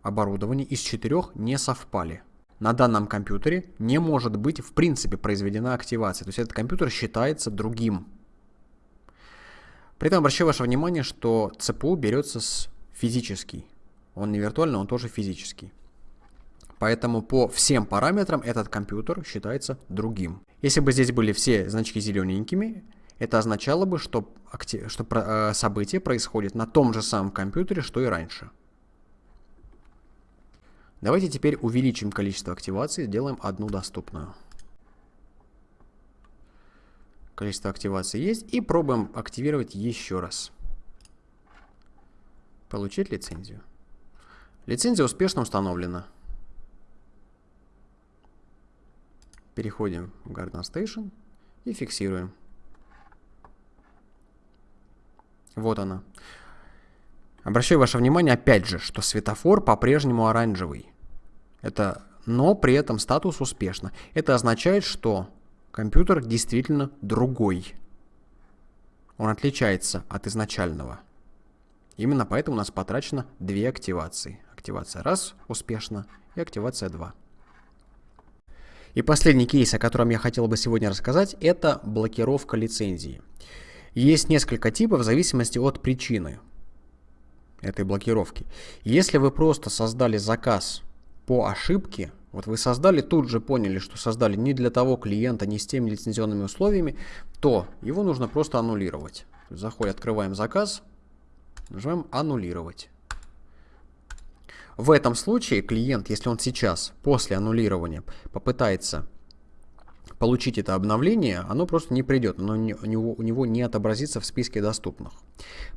Speaker 1: оборудования из четырех не совпали на данном компьютере не может быть в принципе произведена активация. То есть этот компьютер считается другим. При этом обращаю ваше внимание, что ЦПУ берется с физический. Он не виртуальный, он тоже физический. Поэтому по всем параметрам этот компьютер считается другим. Если бы здесь были все значки зелененькими, это означало бы, что, что э, событие происходит на том же самом компьютере, что и раньше. Давайте теперь увеличим количество активаций, сделаем одну доступную. Количество активаций есть. И пробуем активировать еще раз. Получить лицензию. Лицензия успешно установлена. Переходим в Garden Station и фиксируем. Вот она. Обращаю ваше внимание опять же, что светофор по-прежнему оранжевый. Это, но при этом статус успешно. Это означает, что компьютер действительно другой. Он отличается от изначального. Именно поэтому у нас потрачено две активации. Активация раз успешно и активация 2. И последний кейс, о котором я хотел бы сегодня рассказать, это блокировка лицензии. Есть несколько типов в зависимости от причины этой блокировки. Если вы просто создали заказ по ошибке, вот вы создали, тут же поняли, что создали не для того клиента, не с теми лицензионными условиями, то его нужно просто аннулировать. Заходим, открываем заказ, нажимаем «Аннулировать». В этом случае клиент, если он сейчас, после аннулирования, попытается получить это обновление, оно просто не придет, оно не, у, него, у него не отобразится в списке доступных.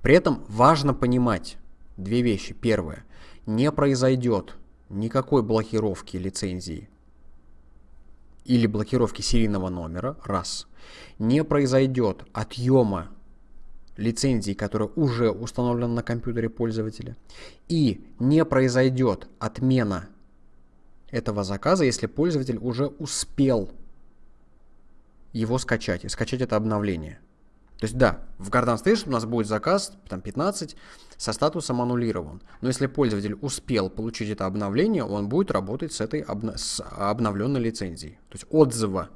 Speaker 1: При этом важно понимать две вещи. Первое. Не произойдет никакой блокировки лицензии или блокировки серийного номера, раз, не произойдет отъема лицензии, которая уже установлена на компьютере пользователя, и не произойдет отмена этого заказа, если пользователь уже успел его скачать и скачать это обновление. То есть да, в Garden Station у нас будет заказ там 15 со статусом аннулирован. Но если пользователь успел получить это обновление, он будет работать с этой обна с обновленной лицензией. То есть отзыва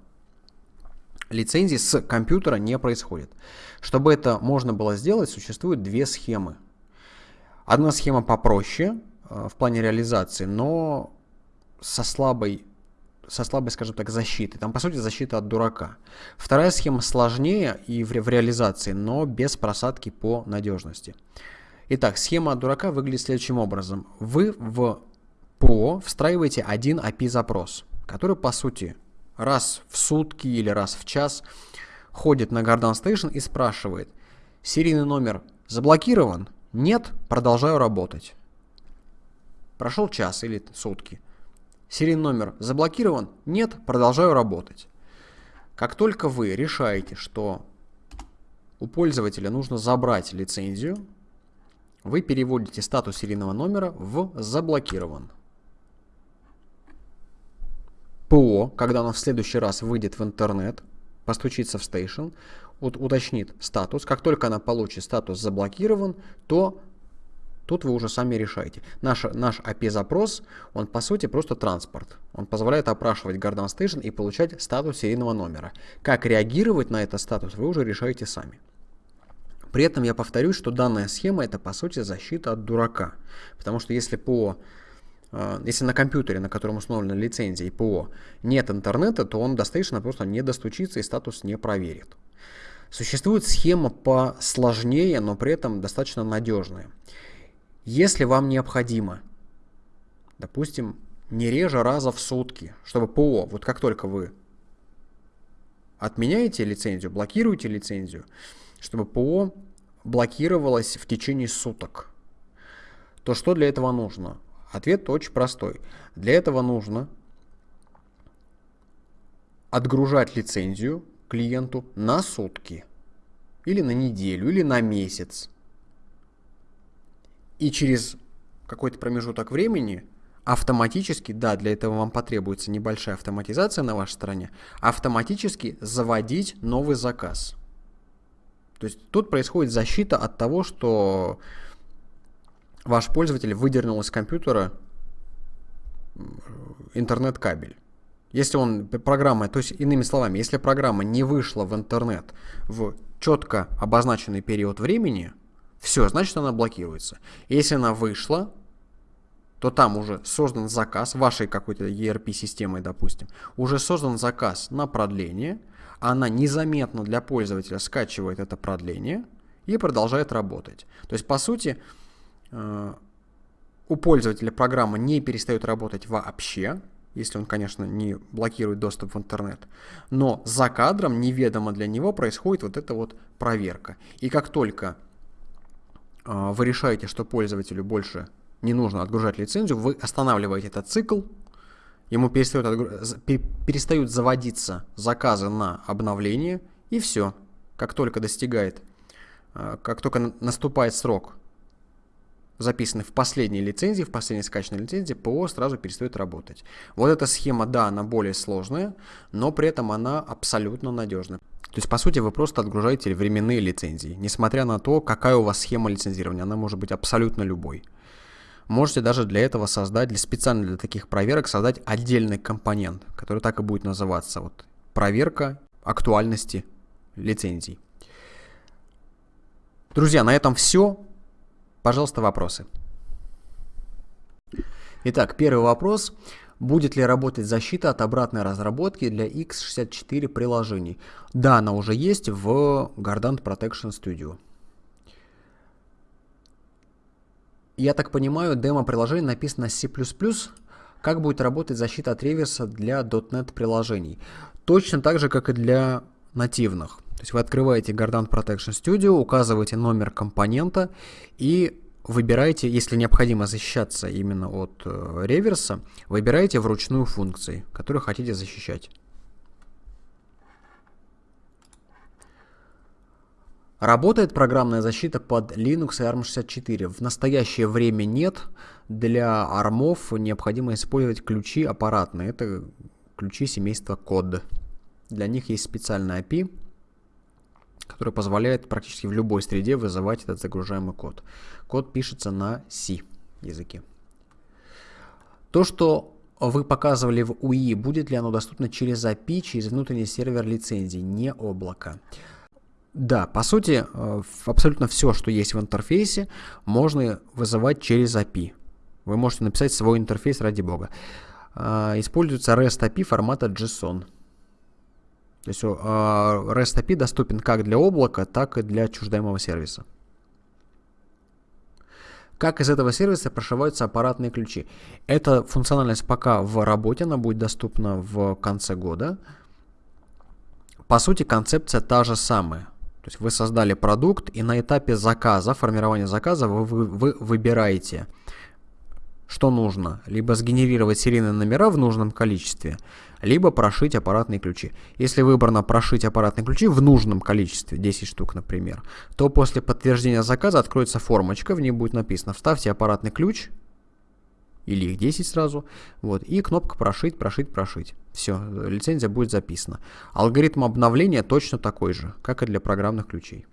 Speaker 1: лицензии с компьютера не происходит. Чтобы это можно было сделать, существуют две схемы. Одна схема попроще э, в плане реализации, но со слабой со слабой, скажем так, защитой. Там, по сути, защита от дурака. Вторая схема сложнее и в, ре в реализации, но без просадки по надежности. Итак, схема от дурака выглядит следующим образом. Вы в ПО встраиваете один API-запрос, который, по сути, раз в сутки или раз в час ходит на Garden Station и спрашивает, серийный номер заблокирован? Нет, продолжаю работать. Прошел час или сутки. Серийный номер заблокирован? Нет, продолжаю работать. Как только вы решаете, что у пользователя нужно забрать лицензию, вы переводите статус серийного номера в «заблокирован». ПО, когда оно в следующий раз выйдет в интернет, постучится в Station, уточнит статус. Как только она получит статус заблокирован, то тут вы уже сами решаете. Наш, наш API-запрос, он по сути просто транспорт. Он позволяет опрашивать Garden Station и получать статус серийного номера. Как реагировать на этот статус, вы уже решаете сами. При этом я повторюсь, что данная схема это по сути защита от дурака. Потому что если по если на компьютере, на котором установлена лицензия и ПО, нет интернета, то он достаточно просто не достучится и статус не проверит. Существует схема посложнее, но при этом достаточно надежная. Если вам необходимо, допустим, не реже раза в сутки, чтобы ПО, вот как только вы отменяете лицензию, блокируете лицензию, чтобы ПО блокировалось в течение суток, то что для этого нужно? Ответ очень простой. Для этого нужно отгружать лицензию клиенту на сутки, или на неделю, или на месяц. И через какой-то промежуток времени автоматически, да, для этого вам потребуется небольшая автоматизация на вашей стороне, автоматически заводить новый заказ. То есть тут происходит защита от того, что ваш пользователь выдернул из компьютера интернет-кабель. Если он программа, то есть иными словами, если программа не вышла в интернет в четко обозначенный период времени, все, значит она блокируется. Если она вышла, то там уже создан заказ вашей какой-то ERP-системой, допустим, уже создан заказ на продление – она незаметно для пользователя скачивает это продление и продолжает работать. То есть, по сути, э, у пользователя программа не перестает работать вообще, если он, конечно, не блокирует доступ в интернет. Но за кадром, неведомо для него, происходит вот эта вот проверка. И как только э, вы решаете, что пользователю больше не нужно отгружать лицензию, вы останавливаете этот цикл, ему перестают, перестают заводиться заказы на обновление, и все. Как только достигает, э, как только наступает срок, записанный в последней лицензии, в последней скачанной лицензии, ПО сразу перестает работать. Вот эта схема, да, она более сложная, но при этом она абсолютно надежна. То есть, по сути, вы просто отгружаете временные лицензии, несмотря на то, какая у вас схема лицензирования, она может быть абсолютно любой. Можете даже для этого создать, для специально для таких проверок, создать отдельный компонент, который так и будет называться. Вот, проверка актуальности лицензий. Друзья, на этом все. Пожалуйста, вопросы. Итак, первый вопрос. Будет ли работать защита от обратной разработки для x64 приложений? Да, она уже есть в Gardant Protection Studio. Я так понимаю, демо-приложение написано C++. Как будет работать защита от реверса для .NET приложений? Точно так же, как и для нативных. То есть вы открываете Gardant Protection Studio, указываете номер компонента и выбираете, если необходимо защищаться именно от э, реверса, выбираете вручную функции, которые хотите защищать. Работает программная защита под Linux и ARM64. В настоящее время нет. Для армов необходимо использовать ключи аппаратные. Это ключи семейства код. Для них есть специальный API, который позволяет практически в любой среде вызывать этот загружаемый код. Код пишется на C языке. То, что вы показывали в UI, будет ли оно доступно через API, через внутренний сервер лицензий, не облако. Да, по сути, э, абсолютно все, что есть в интерфейсе, можно вызывать через API. Вы можете написать свой интерфейс ради бога. А, используется REST API формата JSON. То есть а, REST API доступен как для облака, так и для отчуждаемого сервиса. Как из этого сервиса прошиваются аппаратные ключи? Эта функциональность пока в работе, она будет доступна в конце года. По сути, концепция та же самая. То есть вы создали продукт, и на этапе заказа, формирования заказа, вы, вы, вы выбираете, что нужно. Либо сгенерировать серийные номера в нужном количестве, либо прошить аппаратные ключи. Если выбрано прошить аппаратные ключи в нужном количестве, 10 штук, например, то после подтверждения заказа откроется формочка, в ней будет написано «Вставьте аппаратный ключ», или их 10 сразу, вот, и кнопка «Прошить», «Прошить», «Прошить». Все, лицензия будет записана. Алгоритм обновления точно такой же, как и для программных ключей.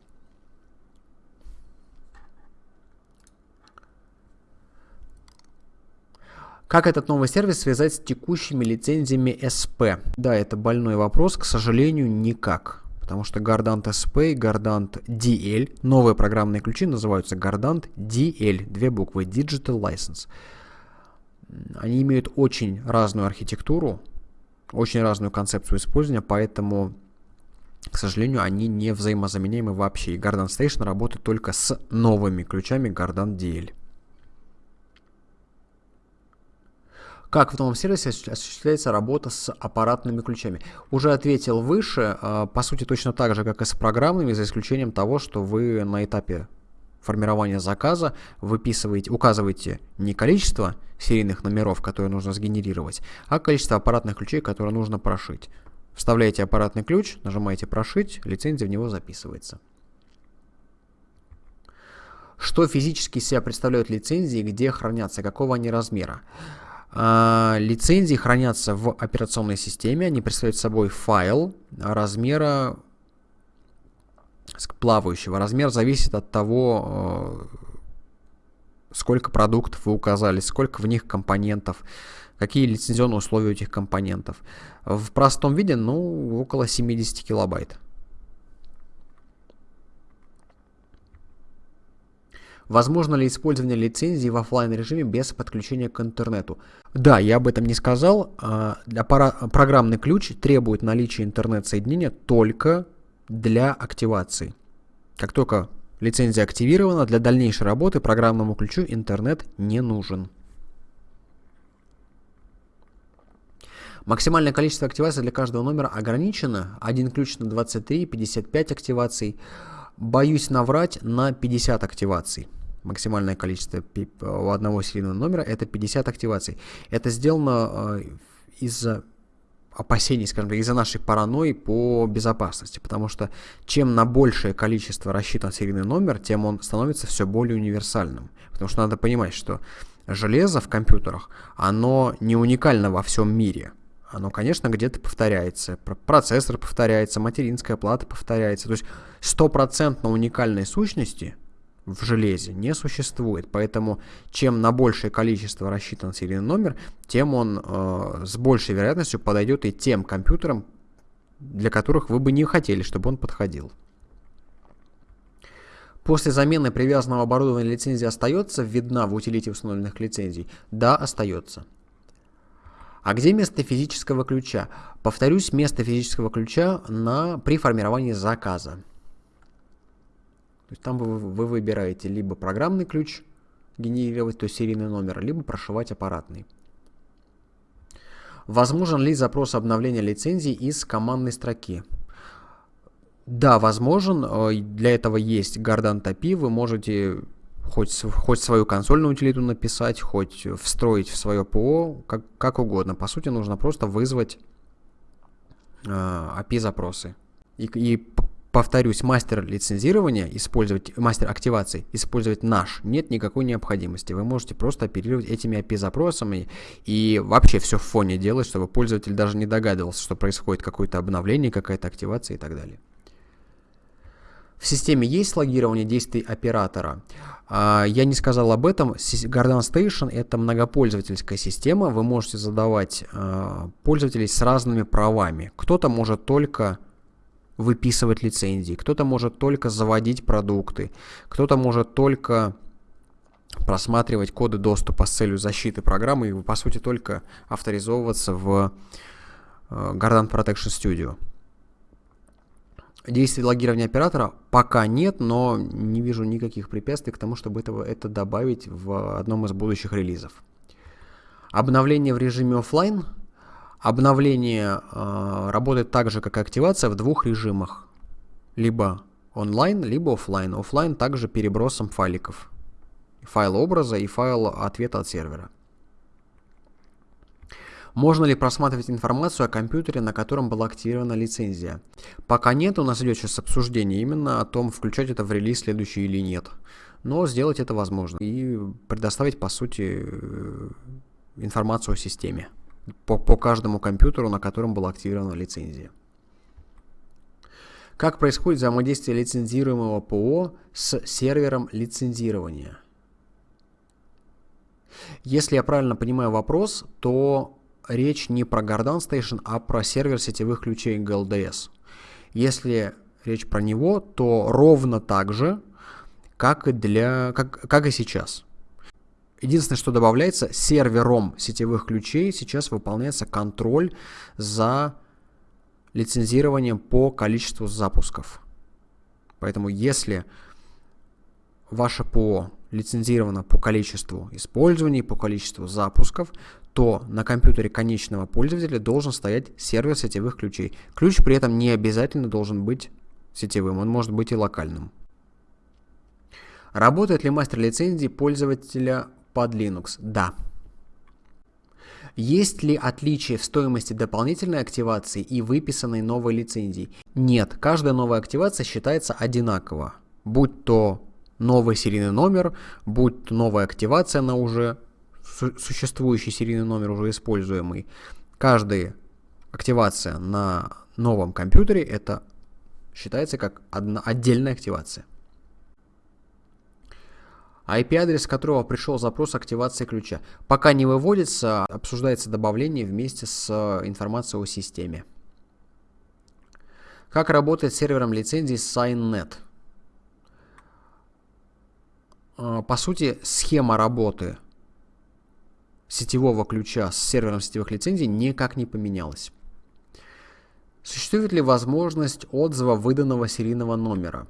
Speaker 1: Как этот новый сервис связать с текущими лицензиями SP? Да, это больной вопрос, к сожалению, никак. Потому что Gardant SP и Gardant DL, новые программные ключи называются Gardant DL, две буквы Digital License. Они имеют очень разную архитектуру, очень разную концепцию использования, поэтому, к сожалению, они не взаимозаменяемы вообще. И Gardant Station работает только с новыми ключами Gardant DL. Как в новом сервисе осуществляется работа с аппаратными ключами? Уже ответил выше, а, по сути точно так же, как и с программными, за исключением того, что вы на этапе формирования заказа выписываете, указываете не количество серийных номеров, которые нужно сгенерировать, а количество аппаратных ключей, которые нужно прошить. Вставляете аппаратный ключ, нажимаете «Прошить», лицензия в него записывается. Что физически себя представляют лицензии, где хранятся, какого они размера? А, лицензии хранятся в операционной системе, они представляют собой файл размера плавающего. Размер зависит от того, э, сколько продуктов вы указали, сколько в них компонентов, какие лицензионные условия у этих компонентов. В простом виде, ну, около 70 килобайт. Возможно ли использование лицензии в офлайн режиме без подключения к интернету? Да, я об этом не сказал. А, программный ключ требует наличия интернет-соединения только для активации. Как только лицензия активирована, для дальнейшей работы программному ключу интернет не нужен. Максимальное количество активаций для каждого номера ограничено. Один ключ на 23, 55 активаций. Боюсь наврать на 50 активаций максимальное количество у одного серийного номера это 50 активаций. Это сделано э, из-за опасений, скажем так, из-за нашей паранойи по безопасности, потому что чем на большее количество рассчитан серийный номер, тем он становится все более универсальным. Потому что надо понимать, что железо в компьютерах, оно не уникально во всем мире. Оно, конечно, где-то повторяется. Процессор повторяется, материнская плата повторяется. То есть стопроцентно уникальной сущности – в железе не существует. Поэтому чем на большее количество рассчитан серийный номер, тем он э, с большей вероятностью подойдет и тем компьютерам, для которых вы бы не хотели, чтобы он подходил. После замены привязанного оборудования лицензия остается видна в утилите установленных лицензий? Да, остается. А где место физического ключа? Повторюсь, место физического ключа на, при формировании заказа. То есть там вы, вы выбираете либо программный ключ генерировать, то есть серийный номер, либо прошивать аппаратный. Возможен ли запрос обновления лицензии из командной строки? Да, возможен. Э, для этого есть Gardant API. Вы можете хоть, хоть свою консольную утилиту написать, хоть встроить в свое ПО, как, как угодно. По сути, нужно просто вызвать э, API-запросы. И, и повторюсь, мастер лицензирования, использовать, мастер активации, использовать наш, нет никакой необходимости. Вы можете просто оперировать этими API-запросами и вообще все в фоне делать, чтобы пользователь даже не догадывался, что происходит какое-то обновление, какая-то активация и так далее. В системе есть логирование действий оператора. А, я не сказал об этом. Garden Station это многопользовательская система. Вы можете задавать а, пользователей с разными правами. Кто-то может только выписывать лицензии, кто-то может только заводить продукты, кто-то может только просматривать коды доступа с целью защиты программы и, по сути, только авторизовываться в э, Gardant Protection Studio. Действий логирования оператора пока нет, но не вижу никаких препятствий к тому, чтобы этого, это добавить в одном из будущих релизов. Обновление в режиме офлайн Обновление э, работает так же, как и активация в двух режимах. Либо онлайн, либо офлайн. Офлайн также перебросом файликов. Файл образа и файл ответа от сервера. Можно ли просматривать информацию о компьютере, на котором была активирована лицензия? Пока нет, у нас идет сейчас обсуждение именно о том, включать это в релиз следующий или нет. но сделать это возможно и предоставить, по сути, э, информацию о системе по, по каждому компьютеру, на котором была активирована лицензия. Как происходит взаимодействие лицензируемого ПО с сервером лицензирования? Если я правильно понимаю вопрос, то речь не про Gardan Station, а про сервер сетевых ключей GLDS. Если речь про него, то ровно так же, как и, для, как, как и сейчас. Единственное, что добавляется, сервером сетевых ключей сейчас выполняется контроль за лицензированием по количеству запусков. Поэтому если ваше ПО лицензировано по количеству использований, по количеству запусков, то на компьютере конечного пользователя должен стоять сервер сетевых ключей. Ключ при этом не обязательно должен быть сетевым, он может быть и локальным. Работает ли мастер лицензии пользователя под Linux? Да. Есть ли отличие в стоимости дополнительной активации и выписанной новой лицензии? Нет, каждая новая активация считается одинаково. Будь то новый серийный номер, будь то новая активация на уже существующий серийный номер, уже используемый. Каждая активация на новом компьютере это считается как одна отдельная активация. IP-адрес, которого пришел запрос активации ключа. Пока не выводится, обсуждается добавление вместе с э, информацией о системе. Как работает с сервером лицензии SignNet? Э, по сути, схема работы сетевого ключа с сервером сетевых лицензий никак не поменялась. Существует ли возможность отзыва выданного серийного номера?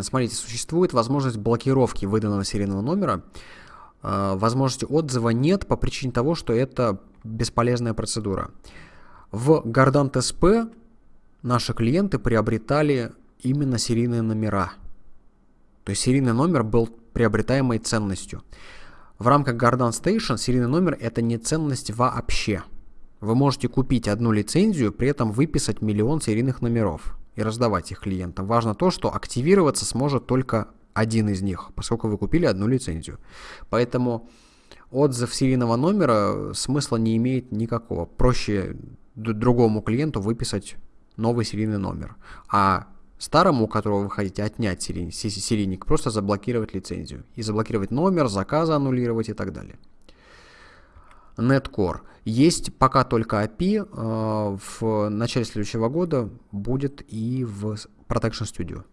Speaker 1: Смотрите, существует возможность блокировки выданного серийного номера. А, возможности отзыва нет по причине того, что это бесполезная процедура. В Gardant SP наши клиенты приобретали именно серийные номера. То есть серийный номер был приобретаемой ценностью. В рамках Gardant Station серийный номер это не ценность вообще. Вы можете купить одну лицензию, при этом выписать миллион серийных номеров и раздавать их клиентам. Важно то, что активироваться сможет только один из них, поскольку вы купили одну лицензию. Поэтому отзыв серийного номера смысла не имеет никакого. Проще другому клиенту выписать новый серийный номер. А старому, у которого вы хотите отнять серийник, просто заблокировать лицензию. И заблокировать номер, заказы аннулировать и так далее. Netcore. Есть пока только API, э, в начале следующего года будет и в Protection Studio.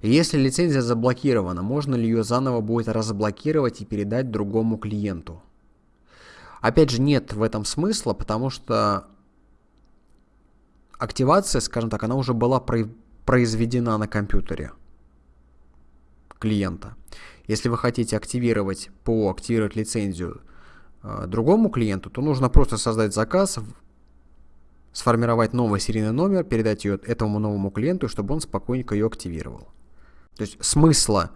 Speaker 1: Если лицензия заблокирована, можно ли ее заново будет разблокировать и передать другому клиенту? Опять же, нет в этом смысла, потому что активация, скажем так, она уже была произведена на компьютере клиента. Если вы хотите активировать ПО, активировать лицензию другому клиенту, то нужно просто создать заказ, сформировать новый серийный номер, передать ее этому новому клиенту, чтобы он спокойненько ее активировал. То есть смысла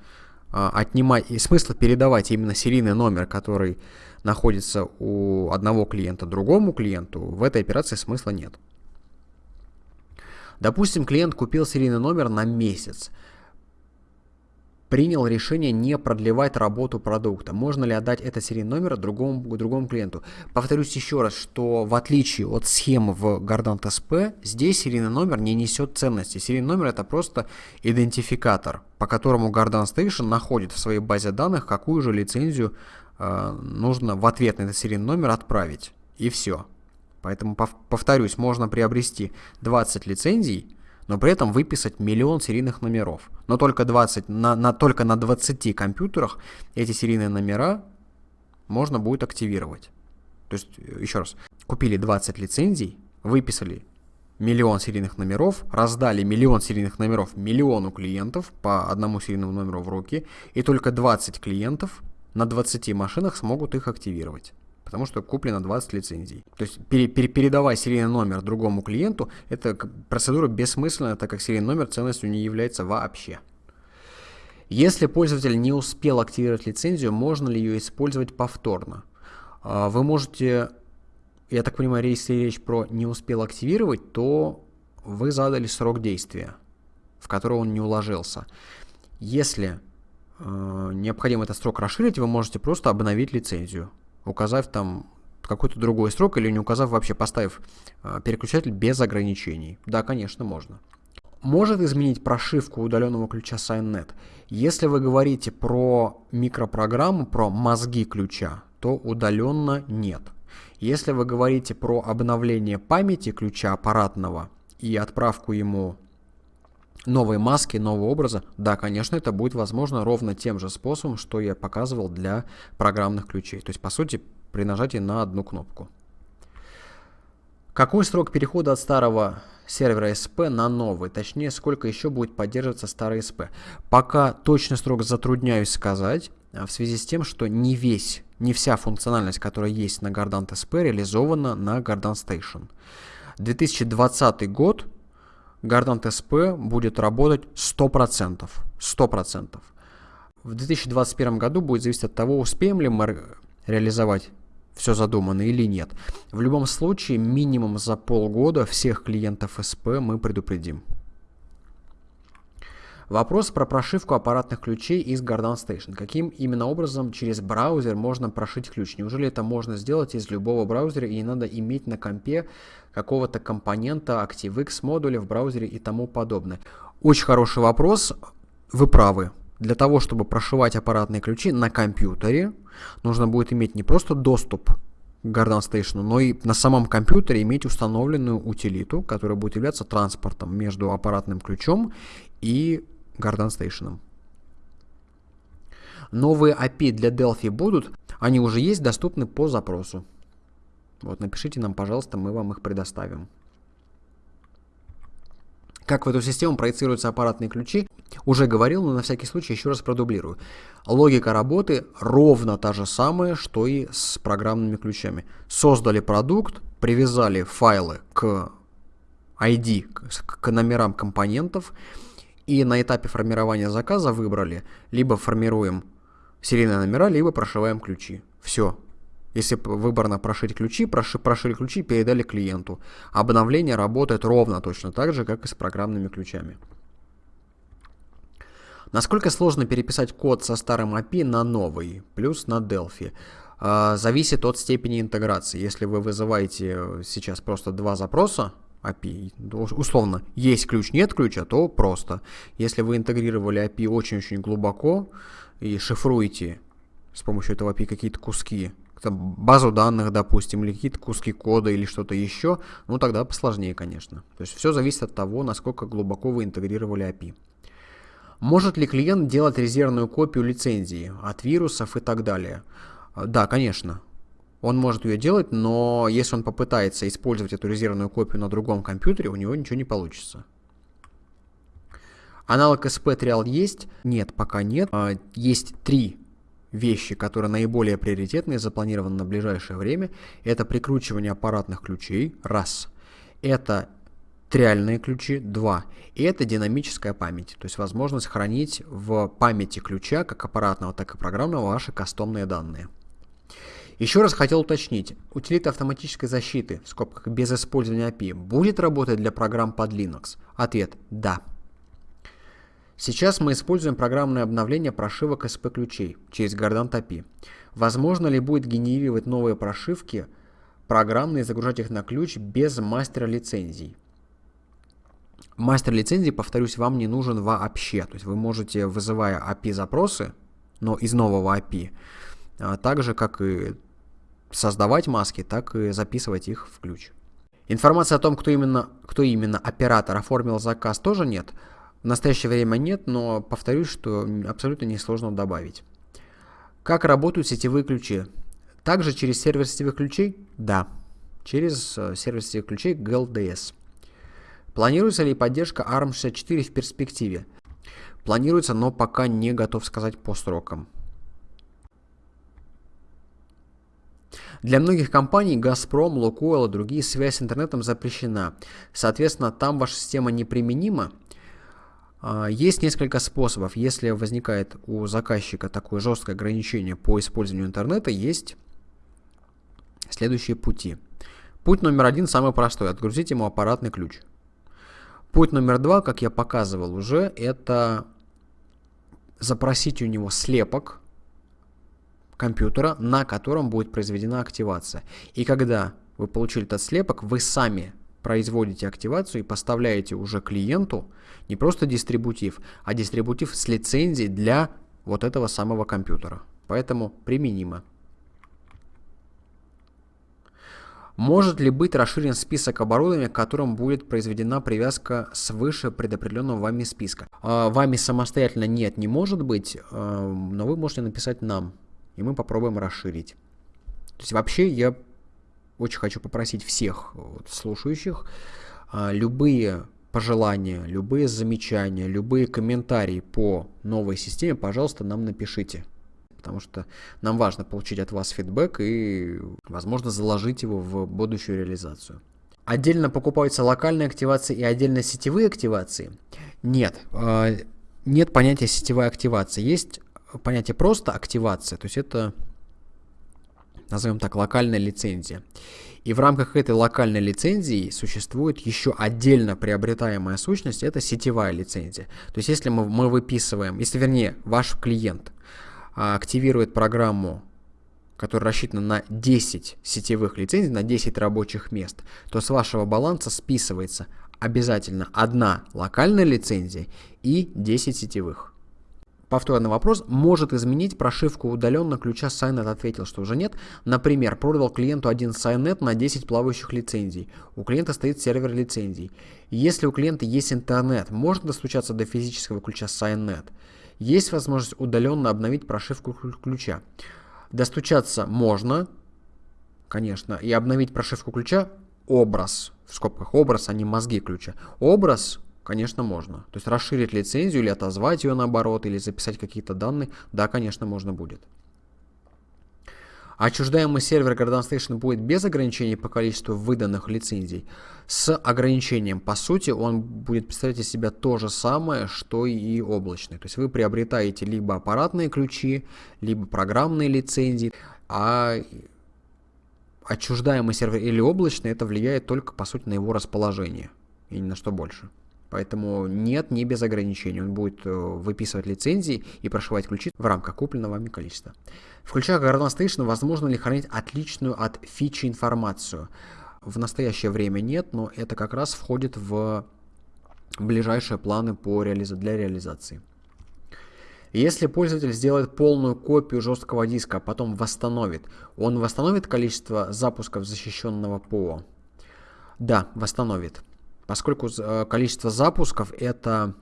Speaker 1: э, отнимать и смысла передавать именно серийный номер, который находится у одного клиента другому клиенту, в этой операции смысла нет. Допустим, клиент купил серийный номер на месяц принял решение не продлевать работу продукта. Можно ли отдать этот серийный номер другому, другому клиенту? Повторюсь еще раз, что в отличие от схемы в Gardant SP, здесь серийный номер не несет ценности. Серийный номер это просто идентификатор, по которому Gardant Station находит в своей базе данных, какую же лицензию э, нужно в ответ на этот серийный номер отправить. И все. Поэтому, повторюсь, можно приобрести 20 лицензий, но при этом выписать миллион серийных номеров. Но только, 20, на, на, только на 20 компьютерах эти серийные номера можно будет активировать. То есть, еще раз, купили 20 лицензий, выписали миллион серийных номеров, раздали миллион серийных номеров миллиону клиентов по одному серийному номеру в руки, и только 20 клиентов на 20 машинах смогут их активировать потому что куплено 20 лицензий. То есть пере, пере, передавая серийный номер другому клиенту, это процедура бессмысленная, так как серийный номер ценностью не является вообще. Если пользователь не успел активировать лицензию, можно ли ее использовать повторно? А, вы можете, я так понимаю, если речь про не успел активировать, то вы задали срок действия, в который он не уложился. Если э, необходимо этот срок расширить, вы можете просто обновить лицензию, указав там какой-то другой срок или не указав вообще, поставив э, переключатель без ограничений. Да, конечно, можно. Может изменить прошивку удаленного ключа SignNet. Если вы говорите про микропрограмму, про мозги ключа, то удаленно нет. Если вы говорите про обновление памяти ключа аппаратного и отправку ему новой маски, нового образа, да, конечно, это будет возможно ровно тем же способом, что я показывал для программных ключей. То есть, по сути, при нажатии на одну кнопку. Какой срок перехода от старого сервера SP на новый? Точнее, сколько еще будет поддерживаться старый SP? Пока точный срок затрудняюсь сказать, а в связи с тем, что не весь не вся функциональность, которая есть на Gardant SP, реализована на Gardant Station. 2020 год Gardant SP будет работать 100%. 100%. В 2021 году будет зависеть от того, успеем ли мы реализовать все задуманное или нет. В любом случае, минимум за полгода всех клиентов SP мы предупредим. Вопрос про прошивку аппаратных ключей из Gardant Station. Каким именно образом через браузер можно прошить ключ? Неужели это можно сделать из любого браузера и не надо иметь на компе какого-то компонента ActiveX модуля в браузере и тому подобное? Очень хороший вопрос. Вы правы. Для того, чтобы прошивать аппаратные ключи на компьютере, нужно будет иметь не просто доступ к Gardant Station, но и на самом компьютере иметь установленную утилиту, которая будет являться транспортом между аппаратным ключом и Garden Station. Новые API для Delphi будут, они уже есть, доступны по запросу. Вот, напишите нам, пожалуйста, мы вам их предоставим. Как в эту систему проецируются аппаратные ключи, уже говорил, но на всякий случай еще раз продублирую. Логика работы ровно та же самая, что и с программными ключами. Создали продукт, привязали файлы к ID, к номерам компонентов, и на этапе формирования заказа выбрали, либо формируем серийные номера, либо прошиваем ключи. Все. Если выбрано прошить ключи, проши, прошили ключи, передали клиенту. Обновление работает ровно точно так же, как и с программными ключами. Насколько сложно переписать код со старым API на новый, плюс на Delphi? А, зависит от степени интеграции. Если вы вызываете сейчас просто два запроса, API. Условно, есть ключ, нет ключа, то просто. Если вы интегрировали API очень-очень глубоко и шифруете с помощью этого API какие-то куски, базу данных, допустим, или какие-то куски кода или что-то еще, ну тогда посложнее, конечно. То есть все зависит от того, насколько глубоко вы интегрировали API. Может ли клиент делать резервную копию лицензии от вирусов и так далее? Да, конечно. Он может ее делать, но если он попытается использовать эту резервную копию на другом компьютере, у него ничего не получится. Аналог SP Trial есть? Нет, пока нет. А, есть три вещи, которые наиболее приоритетные, запланированы на ближайшее время. Это прикручивание аппаратных ключей, раз. Это триальные ключи, два. И это динамическая память, то есть возможность хранить в памяти ключа, как аппаратного, так и программного, ваши кастомные данные. Еще раз хотел уточнить, утилита автоматической защиты, в скобках без использования API, будет работать для программ под Linux? Ответ – да. Сейчас мы используем программное обновление прошивок SP-ключей через Gardant API. Возможно ли будет генерировать новые прошивки программные и загружать их на ключ без мастера лицензий? Мастер лицензии, повторюсь, вам не нужен вообще. То есть вы можете, вызывая API запросы, но из нового API, так же, как и создавать маски, так и записывать их в ключ. Информации о том, кто именно, кто именно оператор оформил заказ, тоже нет. В настоящее время нет, но повторюсь, что абсолютно несложно добавить. Как работают сетевые ключи? Также через сервер сетевых ключей? Да, через э, сервер сетевых ключей GLDS. Планируется ли поддержка ARM64 в перспективе? Планируется, но пока не готов сказать по срокам. Для многих компаний Газпром, Лукойл и другие связь с интернетом запрещена. Соответственно, там ваша система неприменима. А, есть несколько способов. Если возникает у заказчика такое жесткое ограничение по использованию интернета, есть следующие пути. Путь номер один самый простой. Отгрузить ему аппаратный ключ. Путь номер два, как я показывал уже, это запросить у него слепок компьютера, на котором будет произведена активация. И когда вы получили этот слепок, вы сами производите активацию и поставляете уже клиенту не просто дистрибутив, а дистрибутив с лицензией для вот этого самого компьютера. Поэтому применимо. Может ли быть расширен список оборудования, к которому будет произведена привязка свыше предопределенного вами списка? А, вами самостоятельно нет, не может быть, а, но вы можете написать нам, и мы попробуем расширить. То есть вообще я очень хочу попросить всех вот, слушающих а, любые пожелания, любые замечания, любые комментарии по новой системе, пожалуйста, нам напишите потому что нам важно получить от вас фидбэк и, возможно, заложить его в будущую реализацию. Отдельно покупаются локальные активации и отдельно сетевые активации? Нет, а, нет понятия сетевая активация. Есть понятие просто активация, то есть это, назовем так, локальная лицензия. И в рамках этой локальной лицензии существует еще отдельно приобретаемая сущность, это сетевая лицензия. То есть если мы, мы выписываем, если вернее ваш клиент а, активирует программу, которая рассчитана на 10 сетевых лицензий, на 10 рабочих мест, то с вашего баланса списывается обязательно одна локальная лицензия и 10 сетевых. Повторный вопрос. Может изменить прошивку удаленно ключа Signet? Ответил, что уже нет. Например, продал клиенту один Signet на 10 плавающих лицензий. У клиента стоит сервер лицензий. Если у клиента есть интернет, можно достучаться до физического ключа Signet? Есть возможность удаленно обновить прошивку ключа. Достучаться можно, конечно, и обновить прошивку ключа образ, в скобках образ, а не мозги ключа. Образ, конечно, можно. То есть расширить лицензию или отозвать ее наоборот, или записать какие-то данные, да, конечно, можно будет. Отчуждаемый сервер Garden Station будет без ограничений по количеству выданных лицензий. С ограничением, по сути, он будет представлять из себя то же самое, что и облачный. То есть вы приобретаете либо аппаратные ключи, либо программные лицензии, а отчуждаемый сервер или облачный, это влияет только, по сути, на его расположение и ни на что больше. Поэтому нет, не без ограничений. Он будет э, выписывать лицензии и прошивать ключи в рамках купленного вами количества. В ключах Garden Station возможно ли хранить отличную от фичи информацию? В настоящее время нет, но это как раз входит в ближайшие планы по реализа для реализации. Если пользователь сделает полную копию жесткого диска, а потом восстановит, он восстановит количество запусков защищенного ПО? Да, восстановит поскольку э, количество запусков это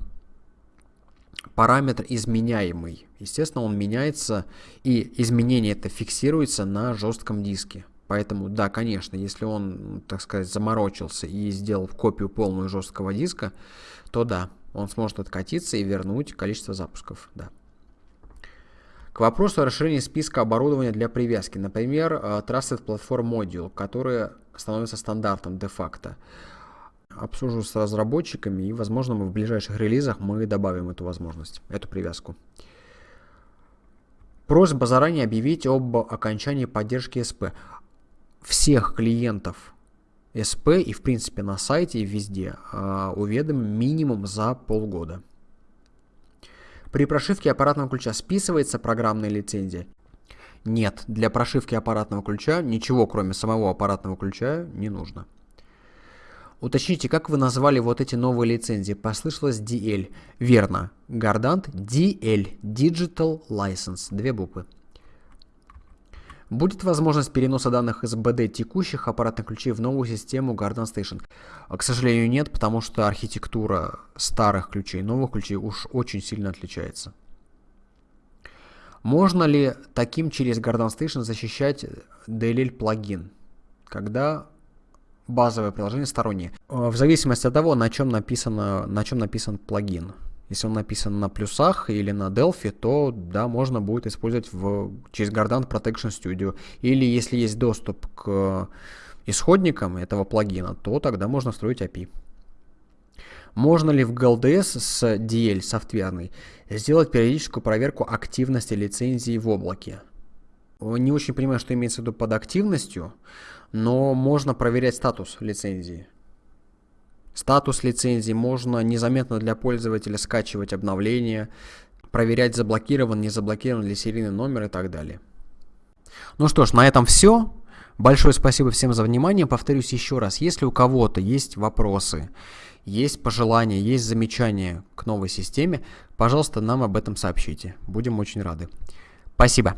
Speaker 1: параметр изменяемый. Естественно, он меняется, и изменение это фиксируется на жестком диске. Поэтому, да, конечно, если он, так сказать, заморочился и сделал копию полную жесткого диска, то да, он сможет откатиться и вернуть количество запусков, да. К вопросу о расширении списка оборудования для привязки. Например, э, Trusted Platform Module, который становится стандартом де-факто обсужу с разработчиками, и, возможно, мы в ближайших релизах мы добавим эту возможность, эту привязку. Просьба заранее объявить об окончании поддержки СП. Всех клиентов СП и, в принципе, на сайте и везде э, уведомим минимум за полгода. При прошивке аппаратного ключа списывается программная лицензия? Нет, для прошивки аппаратного ключа ничего, кроме самого аппаратного ключа, не нужно. Уточните, как вы назвали вот эти новые лицензии? Послышалось DL. Верно. Гардант DL. Digital License. Две буквы. Будет возможность переноса данных из BD текущих аппаратных ключей в новую систему Garden Station? К сожалению, нет, потому что архитектура старых ключей и новых ключей уж очень сильно отличается. Можно ли таким через Garden Station защищать DLL плагин? Когда базовое приложение стороннее. Э, в зависимости от того, на чем, написано, на чем написан плагин. Если он написан на плюсах или на Delphi, то да, можно будет использовать в, через Gardant Protection Studio. Или если есть доступ к исходникам этого плагина, то тогда можно строить API. Можно ли в GLDS с DL софтверной сделать периодическую проверку активности лицензии в облаке? Не очень понимаю, что имеется в виду под активностью, но можно проверять статус лицензии. Статус лицензии можно незаметно для пользователя скачивать обновления, проверять, заблокирован, не заблокирован ли серийный номер и так далее. Ну что ж, на этом все. Большое спасибо всем за внимание. Повторюсь еще раз, если у кого-то есть вопросы, есть пожелания, есть замечания к новой системе, пожалуйста, нам об этом сообщите. Будем очень рады. Спасибо.